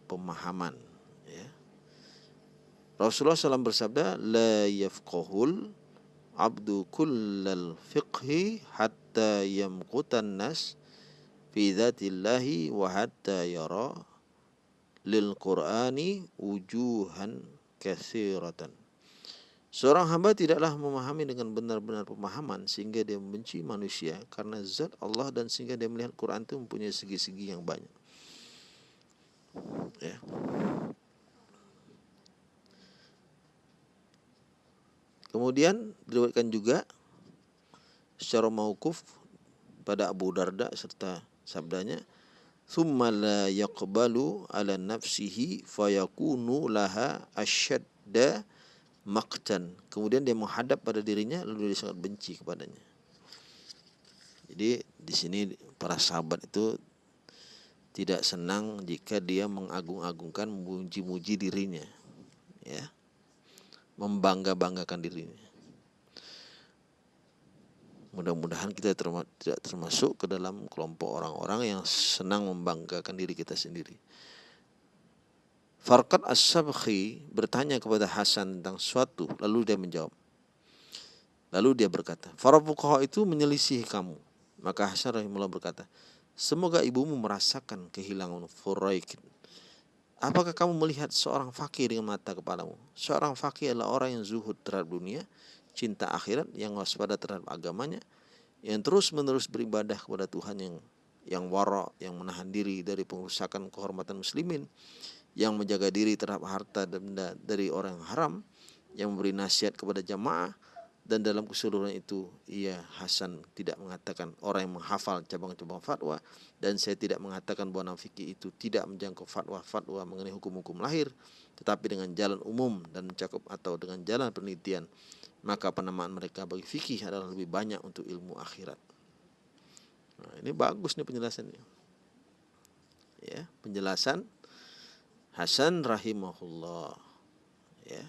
pemahaman ya. Rasulullah SAW bersabda la yafqahul abdu kullal fiqhi hatta yamqutan nas fi dhatillahi wa hatta yara lil qur'ani wujuhan kathiratan Seorang hamba tidaklah memahami dengan benar-benar pemahaman sehingga dia membenci manusia karena zat Allah dan sehingga dia melihat Quran itu mempunyai segi-segi yang banyak. Ya. Kemudian diriwayatkan juga secara mauquf pada Abu Darda serta sabdanya thumma la yaqbalu ala nafsihi fayakunu laha asyadda maqtan. Kemudian dia menghadap pada dirinya lalu dia sangat benci kepadanya. Jadi di sini para sahabat itu tidak senang jika dia mengagung-agungkan memuji-muji dirinya. Ya membangga-banggakan dirinya. Mudah-mudahan kita terma tidak termasuk ke dalam kelompok orang-orang yang senang membanggakan diri kita sendiri. Farqat As-Sabkhi bertanya kepada Hasan tentang suatu, lalu dia menjawab. Lalu dia berkata, Para itu menyelisih kamu. Maka Hasan rahimullah berkata, Semoga ibumu merasakan kehilangan Furaikin Apakah kamu melihat seorang fakir dengan mata kepalamu? Seorang fakir adalah orang yang zuhud terhadap dunia, cinta akhirat, yang waspada terhadap agamanya, yang terus menerus beribadah kepada Tuhan yang yang wara, yang menahan diri dari pengurusakan kehormatan muslimin, yang menjaga diri terhadap harta benda dari orang haram, yang memberi nasihat kepada jamaah, dan dalam keseluruhan itu ia Hasan tidak mengatakan orang yang menghafal cabang-cabang fatwa dan saya tidak mengatakan bahwa fikih itu tidak menjangkau fatwa-fatwa mengenai hukum-hukum lahir tetapi dengan jalan umum dan mencakup atau dengan jalan penelitian maka penamaan mereka bagi fikih adalah lebih banyak untuk ilmu akhirat. Nah, ini bagus nih penjelasannya. Ya, penjelasan Hasan rahimahullah. Ya.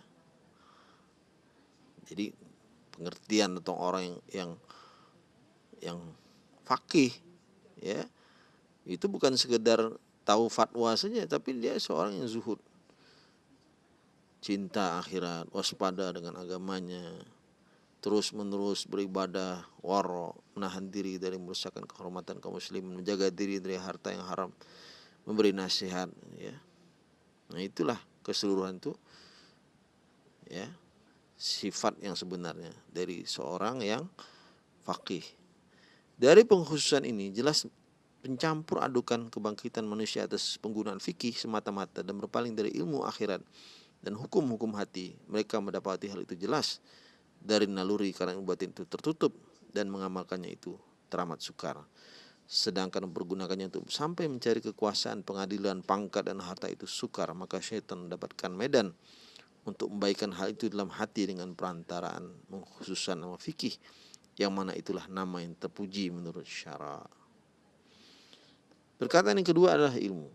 Jadi pengertian atau orang yang yang yang fakih ya itu bukan sekedar tahu fatwa saja tapi dia seorang yang zuhud cinta akhirat waspada dengan agamanya terus menerus beribadah waro menahan diri dari merusakkan kehormatan kaum muslimin menjaga diri dari harta yang haram memberi nasihat ya nah itulah keseluruhan itu ya sifat yang sebenarnya dari seorang yang fakih. Dari pengkhususan ini jelas pencampur adukan kebangkitan manusia atas penggunaan fikih semata-mata dan berpaling dari ilmu akhirat dan hukum-hukum hati. Mereka mendapati hal itu jelas dari naluri karena batin itu tertutup dan mengamalkannya itu teramat sukar. Sedangkan mempergunakannya untuk sampai mencari kekuasaan, pengadilan, pangkat dan harta itu sukar, maka syaitan mendapatkan medan untuk membaikkan hal itu dalam hati dengan perantaraan mengkhususkan nama fikih yang mana itulah nama yang terpuji menurut syara. Perkataan yang kedua adalah ilmu.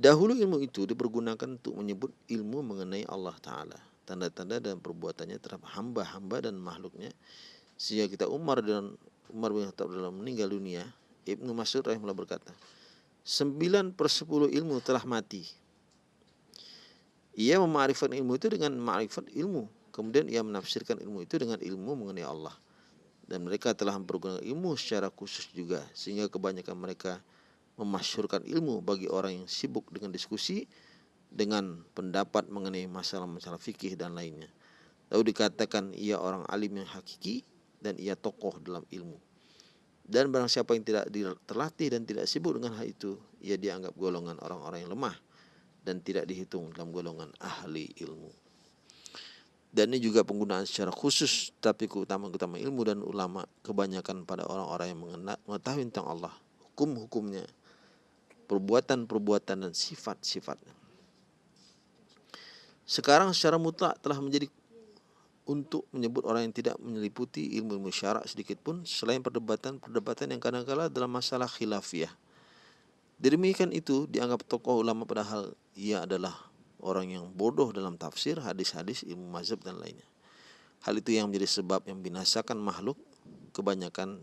Dahulu ilmu itu dipergunakan untuk menyebut ilmu mengenai Allah Ta'ala. Tanda-tanda dan perbuatannya terhadap hamba-hamba dan makhluknya. Sehingga kita Umar dan Umar bin Khattab dalam meninggal dunia. Ibnu Mas'ud rahimahullah berkata. Sembilan per sepuluh ilmu telah mati ia memarifat ilmu itu dengan ma'rifat ilmu. Kemudian ia menafsirkan ilmu itu dengan ilmu mengenai Allah. Dan mereka telah mempergunakan ilmu secara khusus juga. Sehingga kebanyakan mereka memasyurkan ilmu bagi orang yang sibuk dengan diskusi dengan pendapat mengenai masalah-masalah fikih dan lainnya. Lalu dikatakan ia orang alim yang hakiki dan ia tokoh dalam ilmu. Dan barang siapa yang tidak terlatih dan tidak sibuk dengan hal itu, ia dianggap golongan orang-orang yang lemah dan tidak dihitung dalam golongan ahli ilmu. Dan ini juga penggunaan secara khusus tapi keutamaan-keutamaan ilmu dan ulama kebanyakan pada orang-orang yang mengetahui tentang Allah, hukum-hukumnya, perbuatan-perbuatan dan sifat-sifatnya. Sekarang secara mutlak telah menjadi untuk menyebut orang yang tidak menyeliputi ilmu-ilmu syarak sedikit pun selain perdebatan-perdebatan yang kadang-kala dalam masalah khilafiyah Demikian itu dianggap tokoh ulama padahal ia adalah orang yang bodoh dalam tafsir, hadis-hadis, ilmu mazhab dan lainnya. Hal itu yang menjadi sebab yang binasakan makhluk kebanyakan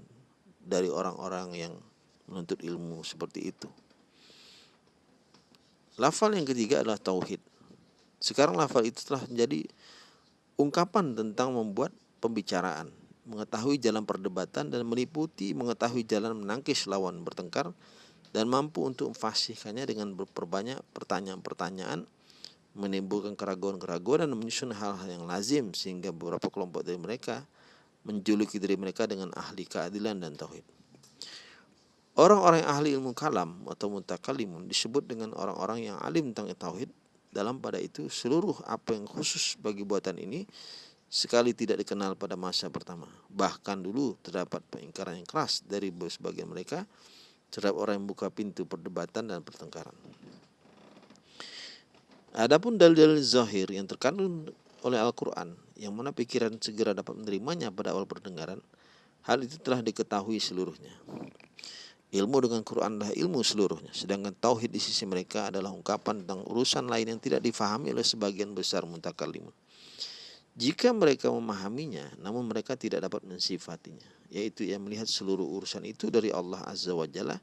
dari orang-orang yang menuntut ilmu seperti itu. Lafal yang ketiga adalah tauhid. Sekarang lafal itu telah menjadi ungkapan tentang membuat pembicaraan, mengetahui jalan perdebatan dan meliputi mengetahui jalan menangkis lawan bertengkar dan mampu untuk memfasihkannya dengan berbanyak pertanyaan-pertanyaan menimbulkan keraguan-keraguan dan menyusun hal-hal yang lazim sehingga beberapa kelompok dari mereka menjuluki diri mereka dengan ahli keadilan dan tauhid. Orang-orang yang ahli ilmu kalam atau mutakalimun disebut dengan orang-orang yang alim tentang tauhid. Dalam pada itu seluruh apa yang khusus bagi buatan ini sekali tidak dikenal pada masa pertama. Bahkan dulu terdapat pengingkaran yang keras dari sebagian mereka terhadap orang yang buka pintu perdebatan dan pertengkaran. Adapun dalil-dalil zahir yang terkandung oleh Al-Quran yang mana pikiran segera dapat menerimanya pada awal perdengaran, hal itu telah diketahui seluruhnya. Ilmu dengan Quran adalah ilmu seluruhnya. Sedangkan tauhid di sisi mereka adalah ungkapan tentang urusan lain yang tidak difahami oleh sebagian besar mutakalimun. Jika mereka memahaminya, namun mereka tidak dapat mensifatinya, yaitu yang melihat seluruh urusan itu dari Allah Azza wa Jalla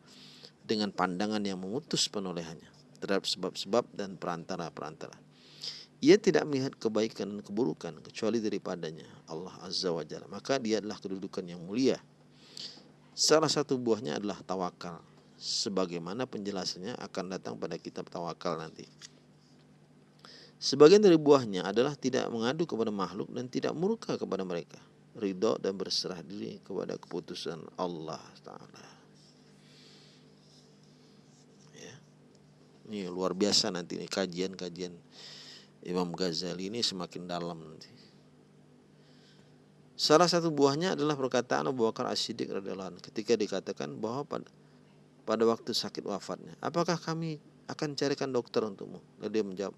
dengan pandangan yang memutus penolehannya terhadap sebab-sebab dan perantara-perantara. Ia tidak melihat kebaikan dan keburukan kecuali daripadanya Allah Azza wa Jalla. Maka dia adalah kedudukan yang mulia Salah satu buahnya adalah tawakal. Sebagaimana penjelasannya akan datang pada kitab tawakal nanti. Sebagian dari buahnya adalah tidak mengadu kepada makhluk dan tidak murka kepada mereka. Ridho dan berserah diri kepada keputusan Allah Ta'ala. Ya. Ini luar biasa nanti kajian-kajian Imam Ghazali ini semakin dalam nanti. Salah satu buahnya adalah perkataan Abu Bakar As-Siddiq radhiyallahu ketika dikatakan bahwa pada, pada waktu sakit wafatnya, apakah kami akan carikan dokter untukmu? Lalu dia menjawab,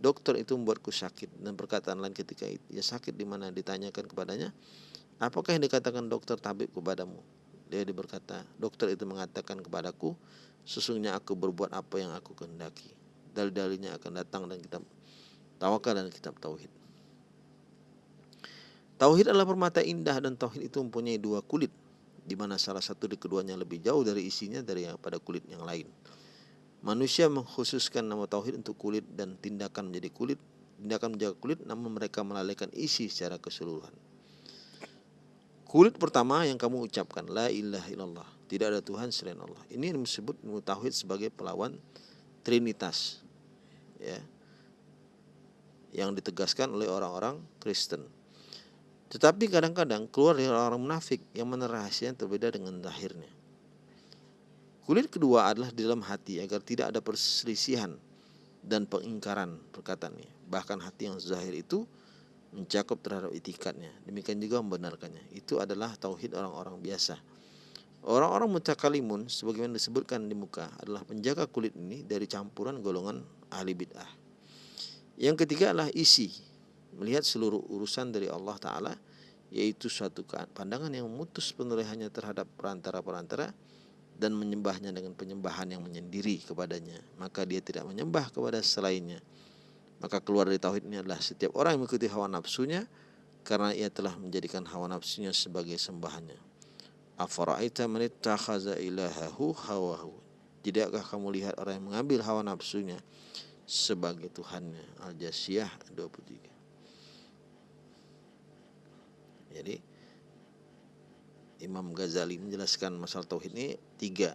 dokter itu membuatku sakit. Dan perkataan lain ketika itu, ya sakit di mana ditanyakan kepadanya, apakah yang dikatakan dokter tabib kepadamu? Dia berkata, dokter itu mengatakan kepadaku, sesungguhnya aku berbuat apa yang aku kehendaki. Dalil-dalilnya akan datang dan kitab tawakal dan kitab tauhid. Tauhid adalah permata indah dan tauhid itu mempunyai dua kulit di mana salah satu di keduanya lebih jauh dari isinya dari yang pada kulit yang lain. Manusia mengkhususkan nama tauhid untuk kulit dan tindakan menjadi kulit, tindakan menjaga kulit namun mereka melalaikan isi secara keseluruhan. Kulit pertama yang kamu ucapkan la ilaha illallah, tidak ada Tuhan selain Allah. Ini disebut tauhid sebagai pelawan trinitas. Ya. Yang ditegaskan oleh orang-orang Kristen. Tetapi kadang-kadang keluar dari orang munafik yang mana yang berbeda dengan lahirnya. Kulit kedua adalah di dalam hati agar tidak ada perselisihan dan pengingkaran perkataannya. Bahkan hati yang zahir itu mencakup terhadap itikatnya. Demikian juga membenarkannya. Itu adalah tauhid orang-orang biasa. Orang-orang mutakalimun sebagaimana disebutkan di muka adalah penjaga kulit ini dari campuran golongan ahli bid'ah. Yang ketiga adalah isi melihat seluruh urusan dari Allah Ta'ala yaitu suatu pandangan yang memutus penulisannya terhadap perantara-perantara dan menyembahnya dengan penyembahan yang menyendiri kepadanya. Maka dia tidak menyembah kepada selainnya. Maka keluar dari tauhid ini adalah setiap orang yang mengikuti hawa nafsunya karena ia telah menjadikan hawa nafsunya sebagai sembahannya. Afara'aita man ittakhadha ilahahu hawahu. Tidakkah kamu lihat orang yang mengambil hawa nafsunya sebagai tuhannya? Al-Jasiyah 23 Jadi Imam Ghazali menjelaskan masalah tauhid ini tiga.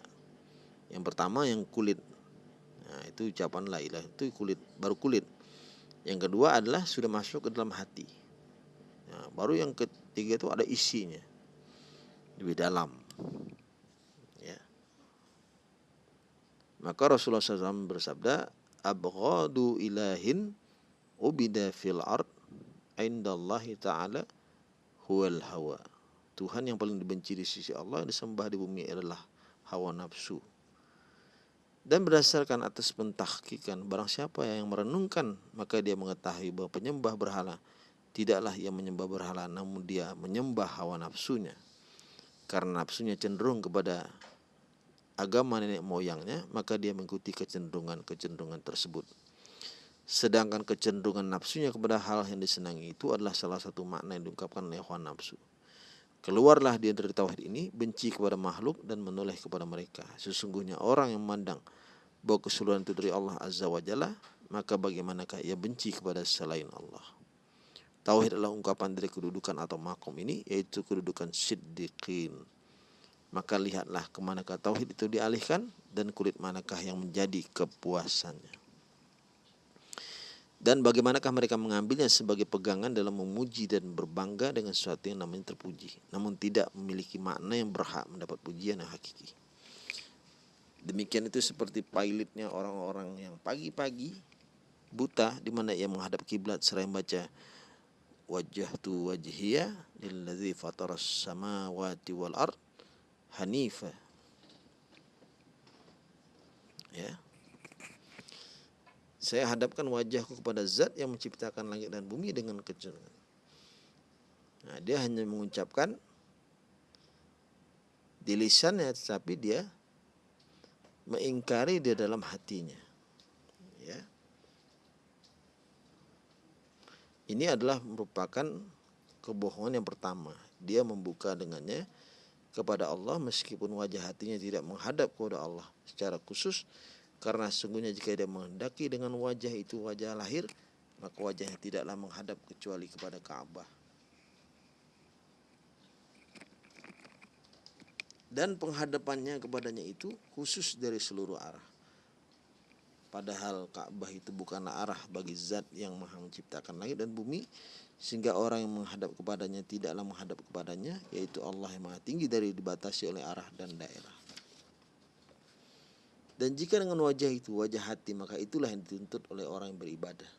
Yang pertama yang kulit. Nah, itu ucapan la ilah itu kulit, baru kulit. Yang kedua adalah sudah masuk ke dalam hati. Nah, baru yang ketiga itu ada isinya. Lebih dalam. Ya. Maka Rasulullah SAW bersabda, Abghadu ilahin ubida fil ard indallahi ta'ala huwal hawa. Tuhan yang paling dibenci di sisi Allah yang disembah di bumi adalah hawa nafsu. Dan berdasarkan atas pentahkikan barang siapa yang merenungkan maka dia mengetahui bahwa penyembah berhala tidaklah ia menyembah berhala namun dia menyembah hawa nafsunya. Karena nafsunya cenderung kepada agama nenek moyangnya maka dia mengikuti kecenderungan-kecenderungan tersebut. Sedangkan kecenderungan nafsunya kepada hal yang disenangi itu adalah salah satu makna yang diungkapkan oleh hawa nafsu. Keluarlah dia dari tauhid ini, benci kepada makhluk dan menoleh kepada mereka. Sesungguhnya orang yang memandang bahwa keseluruhan itu dari Allah Azza wa Jalla, maka bagaimanakah ia benci kepada selain Allah? Tauhid adalah ungkapan dari kedudukan atau makom ini, yaitu kedudukan siddiqin. Maka lihatlah ke manakah tauhid itu dialihkan dan kulit manakah yang menjadi kepuasannya. Dan bagaimanakah mereka mengambilnya sebagai pegangan dalam memuji dan berbangga dengan sesuatu yang namanya terpuji, namun tidak memiliki makna yang berhak mendapat pujian yang hakiki. Demikian itu seperti pilotnya orang-orang yang pagi-pagi buta di mana ia menghadap kiblat seraya membaca wajah tu wajhiya lilladzi fataras samawati wal ard hanifa ya saya hadapkan wajahku kepada zat yang menciptakan langit dan bumi dengan kecenderungan nah dia hanya mengucapkan di lisannya tetapi dia mengingkari di dalam hatinya. Ya. Ini adalah merupakan kebohongan yang pertama. Dia membuka dengannya kepada Allah meskipun wajah hatinya tidak menghadap kepada Allah secara khusus karena sungguhnya jika dia menghendaki dengan wajah itu wajah lahir maka wajahnya tidaklah menghadap kecuali kepada Ka'bah. dan penghadapannya kepadanya itu khusus dari seluruh arah. Padahal Ka'bah itu bukanlah arah bagi zat yang maha menciptakan langit dan bumi sehingga orang yang menghadap kepadanya tidaklah menghadap kepadanya yaitu Allah yang maha tinggi dari dibatasi oleh arah dan daerah. Dan jika dengan wajah itu wajah hati maka itulah yang dituntut oleh orang yang beribadah.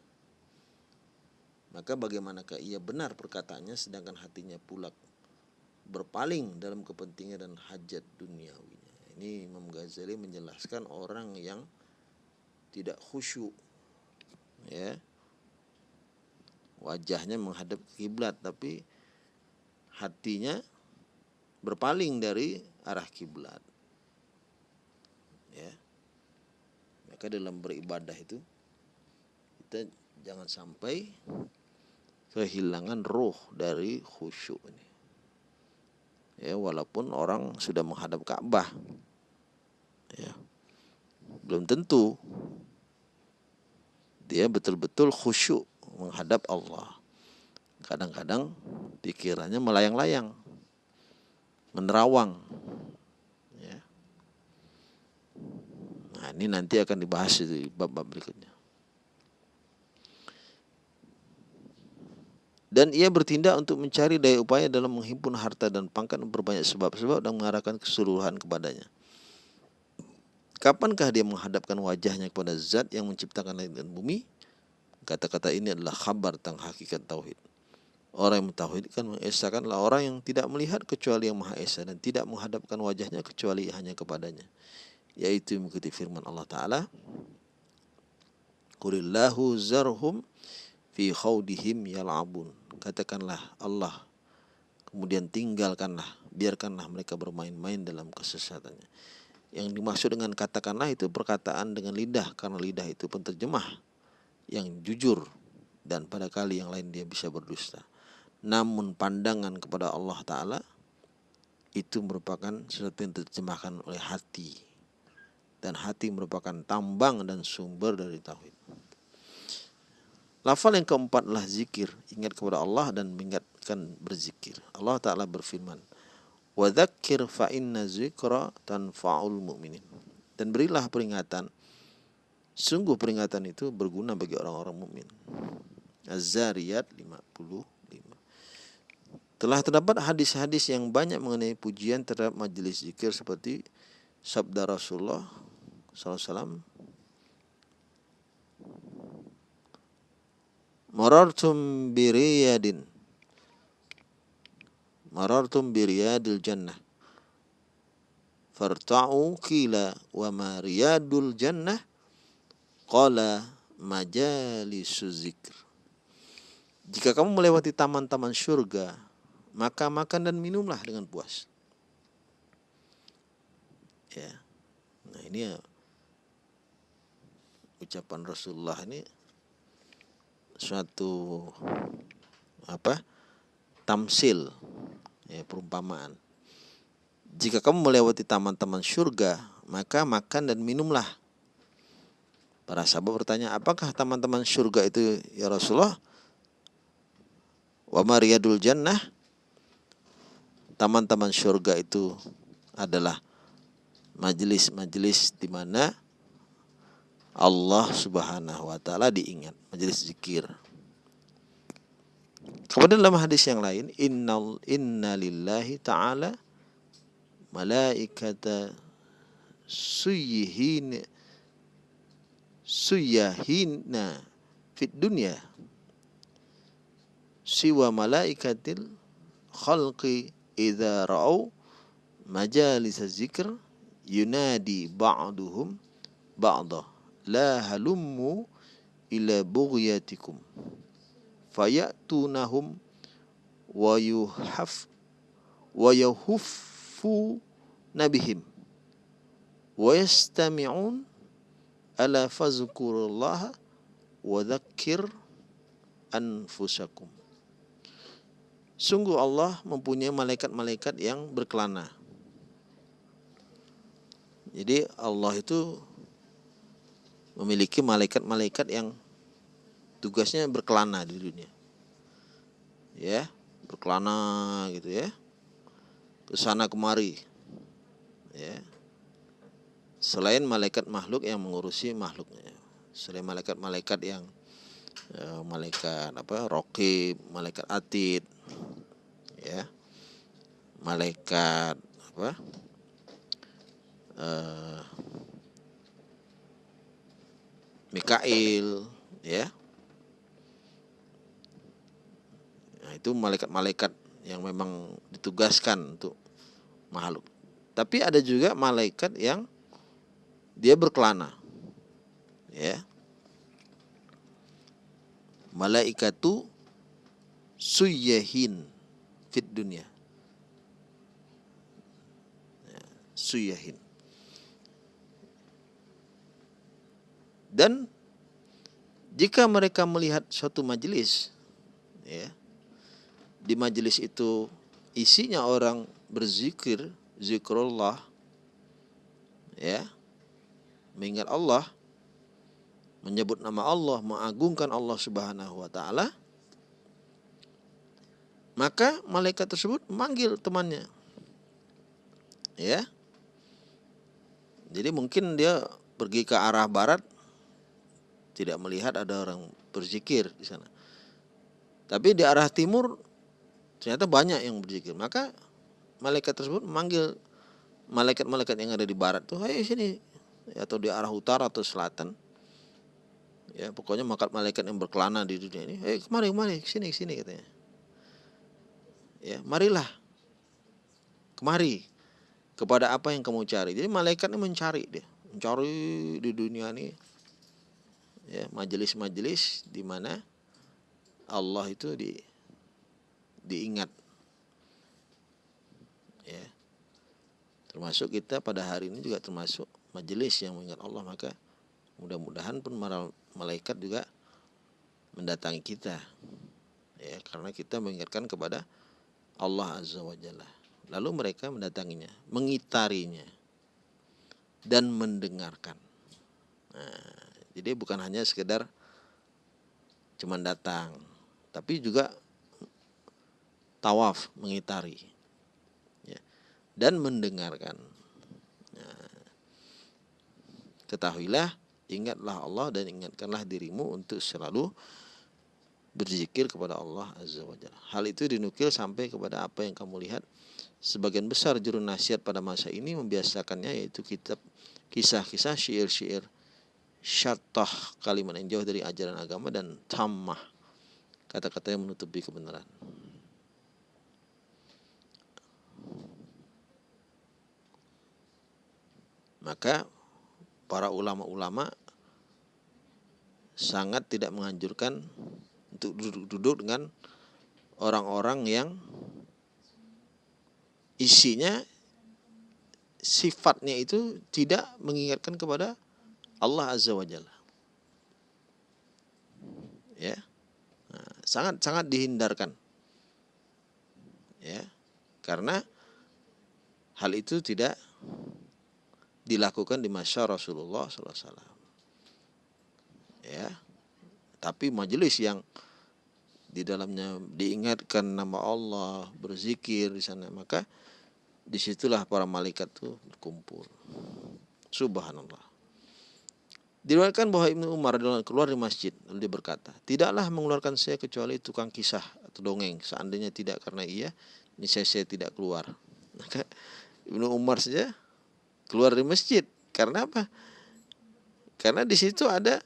Maka bagaimanakah ia benar perkataannya sedangkan hatinya pula berpaling dalam kepentingan dan hajat duniawinya. Ini Imam Ghazali menjelaskan orang yang tidak khusyuk ya. Wajahnya menghadap kiblat tapi hatinya berpaling dari arah kiblat. Ya. Maka dalam beribadah itu kita jangan sampai kehilangan roh dari khusyuk ini. Ya walaupun orang sudah menghadap Ka'bah ya belum tentu dia betul-betul khusyuk menghadap Allah. Kadang-kadang pikirannya melayang-layang menerawang ya nah ini nanti akan dibahas di bab-bab berikutnya dan ia bertindak untuk mencari daya upaya dalam menghimpun harta dan pangkat berbanyak sebab-sebab dan mengarahkan keseluruhan kepadanya. Kapankah dia menghadapkan wajahnya kepada zat yang menciptakan langit dan bumi? Kata-kata ini adalah khabar tentang hakikat tauhid. Orang yang mentauhidkan mengesahkanlah orang yang tidak melihat kecuali yang Maha Esa dan tidak menghadapkan wajahnya kecuali hanya kepadanya. Yaitu mengikuti firman Allah Ta'ala. Qulillahu zarhum fi khawdihim yal'abun. Katakanlah Allah. Kemudian tinggalkanlah, biarkanlah mereka bermain-main dalam kesesatannya. Yang dimaksud dengan katakanlah itu perkataan dengan lidah karena lidah itu penterjemah yang jujur dan pada kali yang lain dia bisa berdusta. Namun pandangan kepada Allah Ta'ala itu merupakan sesuatu yang diterjemahkan oleh hati dan hati merupakan tambang dan sumber dari tauhid. Lafal yang keempat adalah zikir, ingat kepada Allah dan mengingatkan berzikir. Allah Ta'ala berfirman, Wadhakir fa inna zikra tanfa'ul mu'minin. Dan berilah peringatan, sungguh peringatan itu berguna bagi orang-orang mukmin. Az-Zariyat 55. Telah terdapat hadis-hadis yang banyak mengenai pujian terhadap majelis zikir seperti sabda Rasulullah SAW marartum biriyadin marartum biriyadil jannah. Farta'u kila wa ma riyadul jannah. Qala majalisu zikr. Jika kamu melewati taman-taman surga maka makan dan minumlah dengan puas. Ya. Nah ini ya ucapan Rasulullah ini suatu apa tamsil ya perumpamaan jika kamu melewati taman-taman surga maka makan dan minumlah Para sahabat bertanya, apakah teman-teman surga itu ya Rasulullah? Wa mariyadul jannah. Teman-teman surga itu adalah majelis-majelis di mana Allah Subhanahu wa taala diingat, majelis zikir. Kemudian dalam hadis yang lain, innal inna ta'ala malaikata suyihin suyahina fit dunya siwa malaikatil khalqi idza ra'au majalis zikr yunadi ba'duhum ba'dah la halummu ila bughyatikum. Fayatunahum wa yuhaf wa yuhuffu nabihim. Wa yastami'un ala fazkurullaha wa dhakkir anfusakum. Sungguh Allah mempunyai malaikat-malaikat yang berkelana. Jadi Allah itu memiliki malaikat-malaikat yang tugasnya berkelana di dunia. Ya, berkelana gitu ya. Ke sana kemari. Ya. Selain malaikat makhluk yang mengurusi makhluknya. Selain malaikat-malaikat yang ya, malaikat apa? Rokib, malaikat atid, ya malaikat apa uh, Mikail ya. Nah, itu malaikat-malaikat yang memang ditugaskan untuk makhluk. Tapi ada juga malaikat yang dia berkelana ya. Malaikatu suyahin fit dunia ya, suyahin dan jika mereka melihat suatu majelis ya di majelis itu isinya orang berzikir zikrullah ya mengingat Allah menyebut nama Allah mengagungkan Allah Subhanahu wa taala maka malaikat tersebut memanggil temannya. Ya. Jadi mungkin dia pergi ke arah barat tidak melihat ada orang berzikir di sana. Tapi di arah timur ternyata banyak yang berzikir. Maka malaikat tersebut memanggil malaikat-malaikat yang ada di barat tuh, "Ayo sini." Atau di arah utara atau selatan. Ya, pokoknya malaikat yang berkelana di dunia ini, "Eh, kemari, kemari, sini, sini," katanya ya marilah kemari kepada apa yang kamu cari jadi malaikat ini mencari dia mencari di dunia ini ya majelis-majelis di mana Allah itu di diingat ya termasuk kita pada hari ini juga termasuk majelis yang mengingat Allah maka mudah-mudahan pun malaikat juga mendatangi kita ya karena kita mengingatkan kepada Allah Azza wa Jalla. Lalu mereka mendatanginya, mengitarinya, dan mendengarkan. Nah, jadi bukan hanya sekedar cuman datang, tapi juga tawaf mengitari ya, dan mendengarkan. Nah, ketahuilah, ingatlah Allah dan ingatkanlah dirimu untuk selalu berzikir kepada Allah Azza wa Jalla. Hal itu dinukil sampai kepada apa yang kamu lihat. Sebagian besar juru nasihat pada masa ini membiasakannya yaitu kitab kisah-kisah syair-syair syatah kalimat yang jauh dari ajaran agama dan tamah kata-kata yang menutupi kebenaran. Maka para ulama-ulama sangat tidak menganjurkan untuk duduk-duduk dengan orang-orang yang isinya sifatnya itu tidak mengingatkan kepada Allah Azza wa Jalla. Ya. Nah, sangat sangat dihindarkan. Ya. Karena hal itu tidak dilakukan di masa Rasulullah SAW. ya tapi majelis yang di dalamnya diingatkan nama Allah berzikir di sana maka di situlah para malaikat tuh berkumpul subhanallah Diriwayatkan bahwa Ibnu Umar keluar dari masjid lalu dia berkata, "Tidaklah mengeluarkan saya kecuali tukang kisah atau dongeng. Seandainya tidak karena ia, niscaya saya tidak keluar." Maka Ibnu Umar saja keluar dari masjid. Karena apa? Karena di situ ada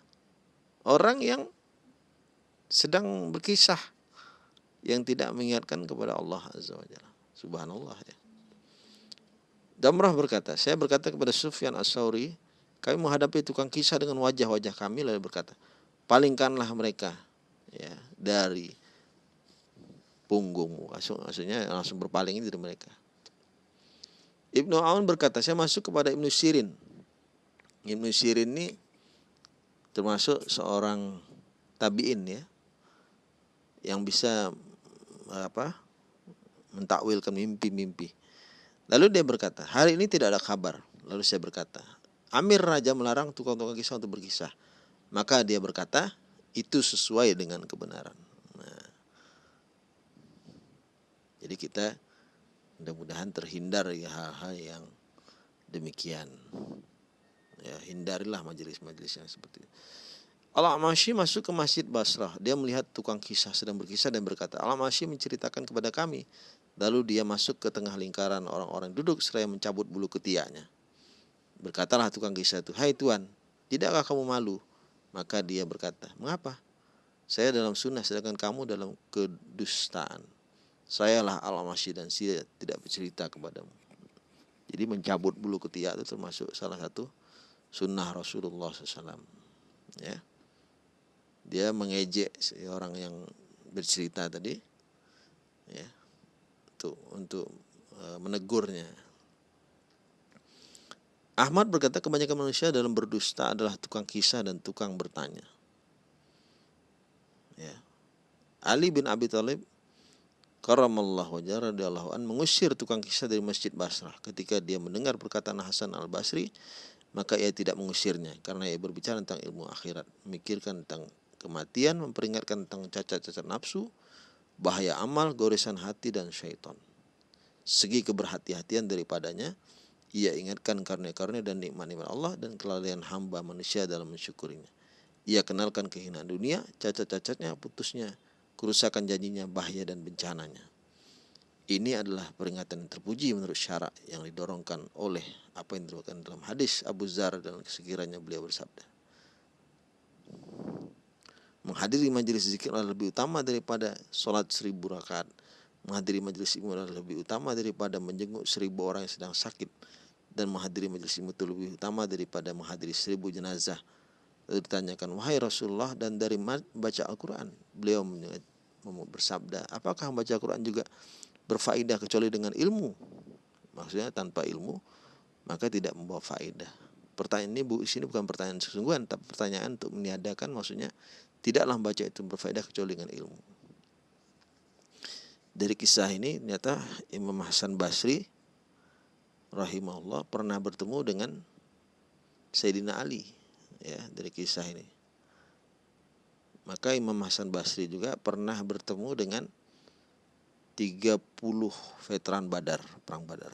orang yang sedang berkisah yang tidak mengingatkan kepada Allah Azza wa Jalla. Subhanallah ya. Damrah berkata, saya berkata kepada Sufyan As-Sauri, kami menghadapi tukang kisah dengan wajah-wajah kami lalu berkata, palingkanlah mereka ya dari punggungmu. Maksudnya langsung berpaling dari mereka. Ibnu Aun berkata, saya masuk kepada Ibnu Sirin. Ibnu Sirin ini termasuk seorang tabiin ya yang bisa apa mentakwilkan mimpi-mimpi. Lalu dia berkata, hari ini tidak ada kabar. Lalu saya berkata, Amir Raja melarang tukang-tukang kisah untuk berkisah. Maka dia berkata, itu sesuai dengan kebenaran. Nah, jadi kita mudah-mudahan terhindar ya hal-hal yang demikian. Ya, hindarilah majelis-majelis yang seperti itu. Al-Amashi masuk ke Masjid Basrah. Dia melihat tukang kisah sedang berkisah dan berkata, Al-Amashi menceritakan kepada kami. Lalu dia masuk ke tengah lingkaran orang-orang duduk seraya mencabut bulu ketiaknya. Berkatalah tukang kisah itu, Hai Tuan, tidakkah kamu malu? Maka dia berkata, Mengapa? Saya dalam sunnah sedangkan kamu dalam kedustaan. Sayalah al-masyi dan saya tidak bercerita kepadamu. Jadi mencabut bulu ketiak itu termasuk salah satu sunnah Rasulullah SAW. Ya. Dia mengejek seorang yang bercerita tadi, ya, untuk untuk uh, menegurnya. Ahmad berkata kebanyakan manusia dalam berdusta adalah tukang kisah dan tukang bertanya. Ya. Ali bin Abi Thalib karamallahu wajah radhiyallahu an mengusir tukang kisah dari Masjid Basrah ketika dia mendengar perkataan Hasan Al-Basri maka ia tidak mengusirnya karena ia berbicara tentang ilmu akhirat, memikirkan tentang kematian, memperingatkan tentang cacat-cacat nafsu, bahaya amal, goresan hati dan syaitan. Segi keberhati-hatian daripadanya ia ingatkan karunia-karunia dan nikmat-nikmat Allah dan kelalaian hamba manusia dalam mensyukurinya. Ia kenalkan kehinaan dunia, cacat-cacatnya, putusnya, kerusakan janjinya, bahaya dan bencananya. Ini adalah peringatan yang terpuji menurut syarak yang didorongkan oleh apa yang diriwayatkan dalam hadis Abu Zar dan sekiranya beliau bersabda. Menghadiri majelis zikir adalah lebih utama daripada sholat seribu rakaat. Menghadiri majelis ilmu adalah lebih utama daripada menjenguk seribu orang yang sedang sakit dan menghadiri majelis ilmu itu lebih utama daripada menghadiri seribu jenazah. Lalu ditanyakan, wahai Rasulullah dan dari baca Al-Quran. Beliau bersabda, apakah membaca Al-Quran juga berfaedah kecuali dengan ilmu? Maksudnya tanpa ilmu, maka tidak membawa faedah. Pertanyaan ini bu, sini bukan pertanyaan sesungguhan, tapi pertanyaan untuk meniadakan maksudnya tidaklah membaca itu berfaedah kecuali dengan ilmu. Dari kisah ini ternyata Imam Hasan Basri rahimahullah pernah bertemu dengan Sayyidina Ali ya dari kisah ini. Maka Imam Hasan Basri juga pernah bertemu dengan 30 veteran Badar, perang Badar.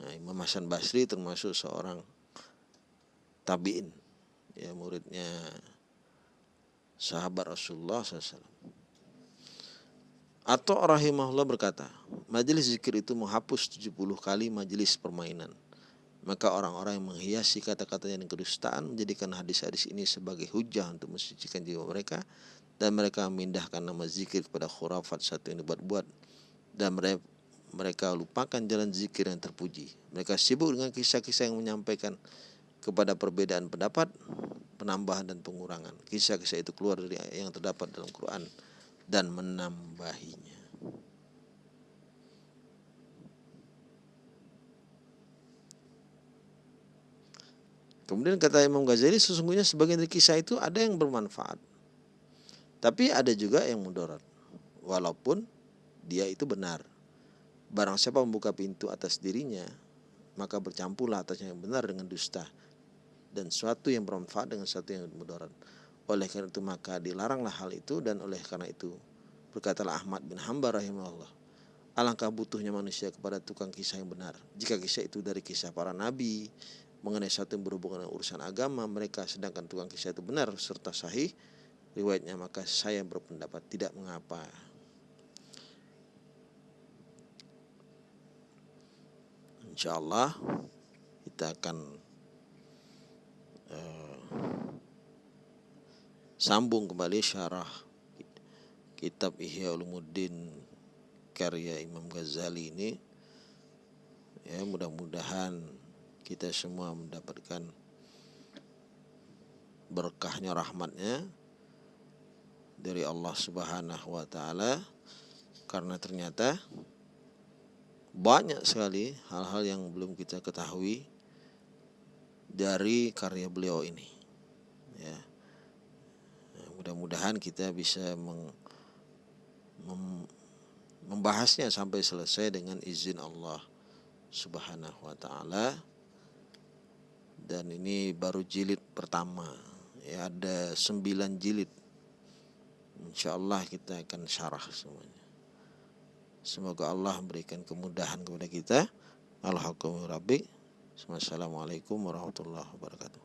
Nah, Imam Hasan Basri termasuk seorang tabiin, ya muridnya sahabat Rasulullah SAW. Atau rahimahullah berkata, majelis zikir itu menghapus 70 kali majelis permainan. Maka orang-orang yang menghiasi kata-katanya dengan kedustaan menjadikan hadis-hadis ini sebagai hujah untuk mensucikan jiwa mereka dan mereka memindahkan nama zikir kepada khurafat satu yang dibuat-buat dan mereka lupakan jalan zikir yang terpuji. Mereka sibuk dengan kisah-kisah yang menyampaikan kepada perbedaan pendapat, penambahan dan pengurangan. Kisah-kisah itu keluar dari yang terdapat dalam Quran dan menambahinya. Kemudian kata Imam Ghazali sesungguhnya sebagian dari kisah itu ada yang bermanfaat. Tapi ada juga yang mudarat. Walaupun dia itu benar. Barang siapa membuka pintu atas dirinya, maka bercampurlah atasnya yang benar dengan dusta. dan suatu yang bermanfaat dengan suatu yang mudarat. Oleh karena itu maka dilaranglah hal itu dan oleh karena itu berkatalah Ahmad bin Hambal rahimahullah alangkah butuhnya manusia kepada tukang kisah yang benar. Jika kisah itu dari kisah para nabi mengenai satu yang berhubungan dengan urusan agama mereka sedangkan tukang kisah itu benar serta sahih riwayatnya maka saya berpendapat tidak mengapa. Insya Allah kita akan uh, sambung kembali syarah kitab Ihya Ulumuddin karya Imam Ghazali ini. Ya mudah-mudahan kita semua mendapatkan berkahnya rahmatnya dari Allah Subhanahu wa taala. Karena ternyata banyak sekali hal-hal yang belum kita ketahui dari karya beliau ini. Ya mudah-mudahan kita bisa meng, mem, membahasnya sampai selesai dengan izin Allah Subhanahu wa taala. Dan ini baru jilid pertama. Ya ada sembilan jilid. Insya Allah kita akan syarah semuanya. Semoga Allah memberikan kemudahan kepada kita. Alhamdulillah. Assalamualaikum warahmatullahi wabarakatuh.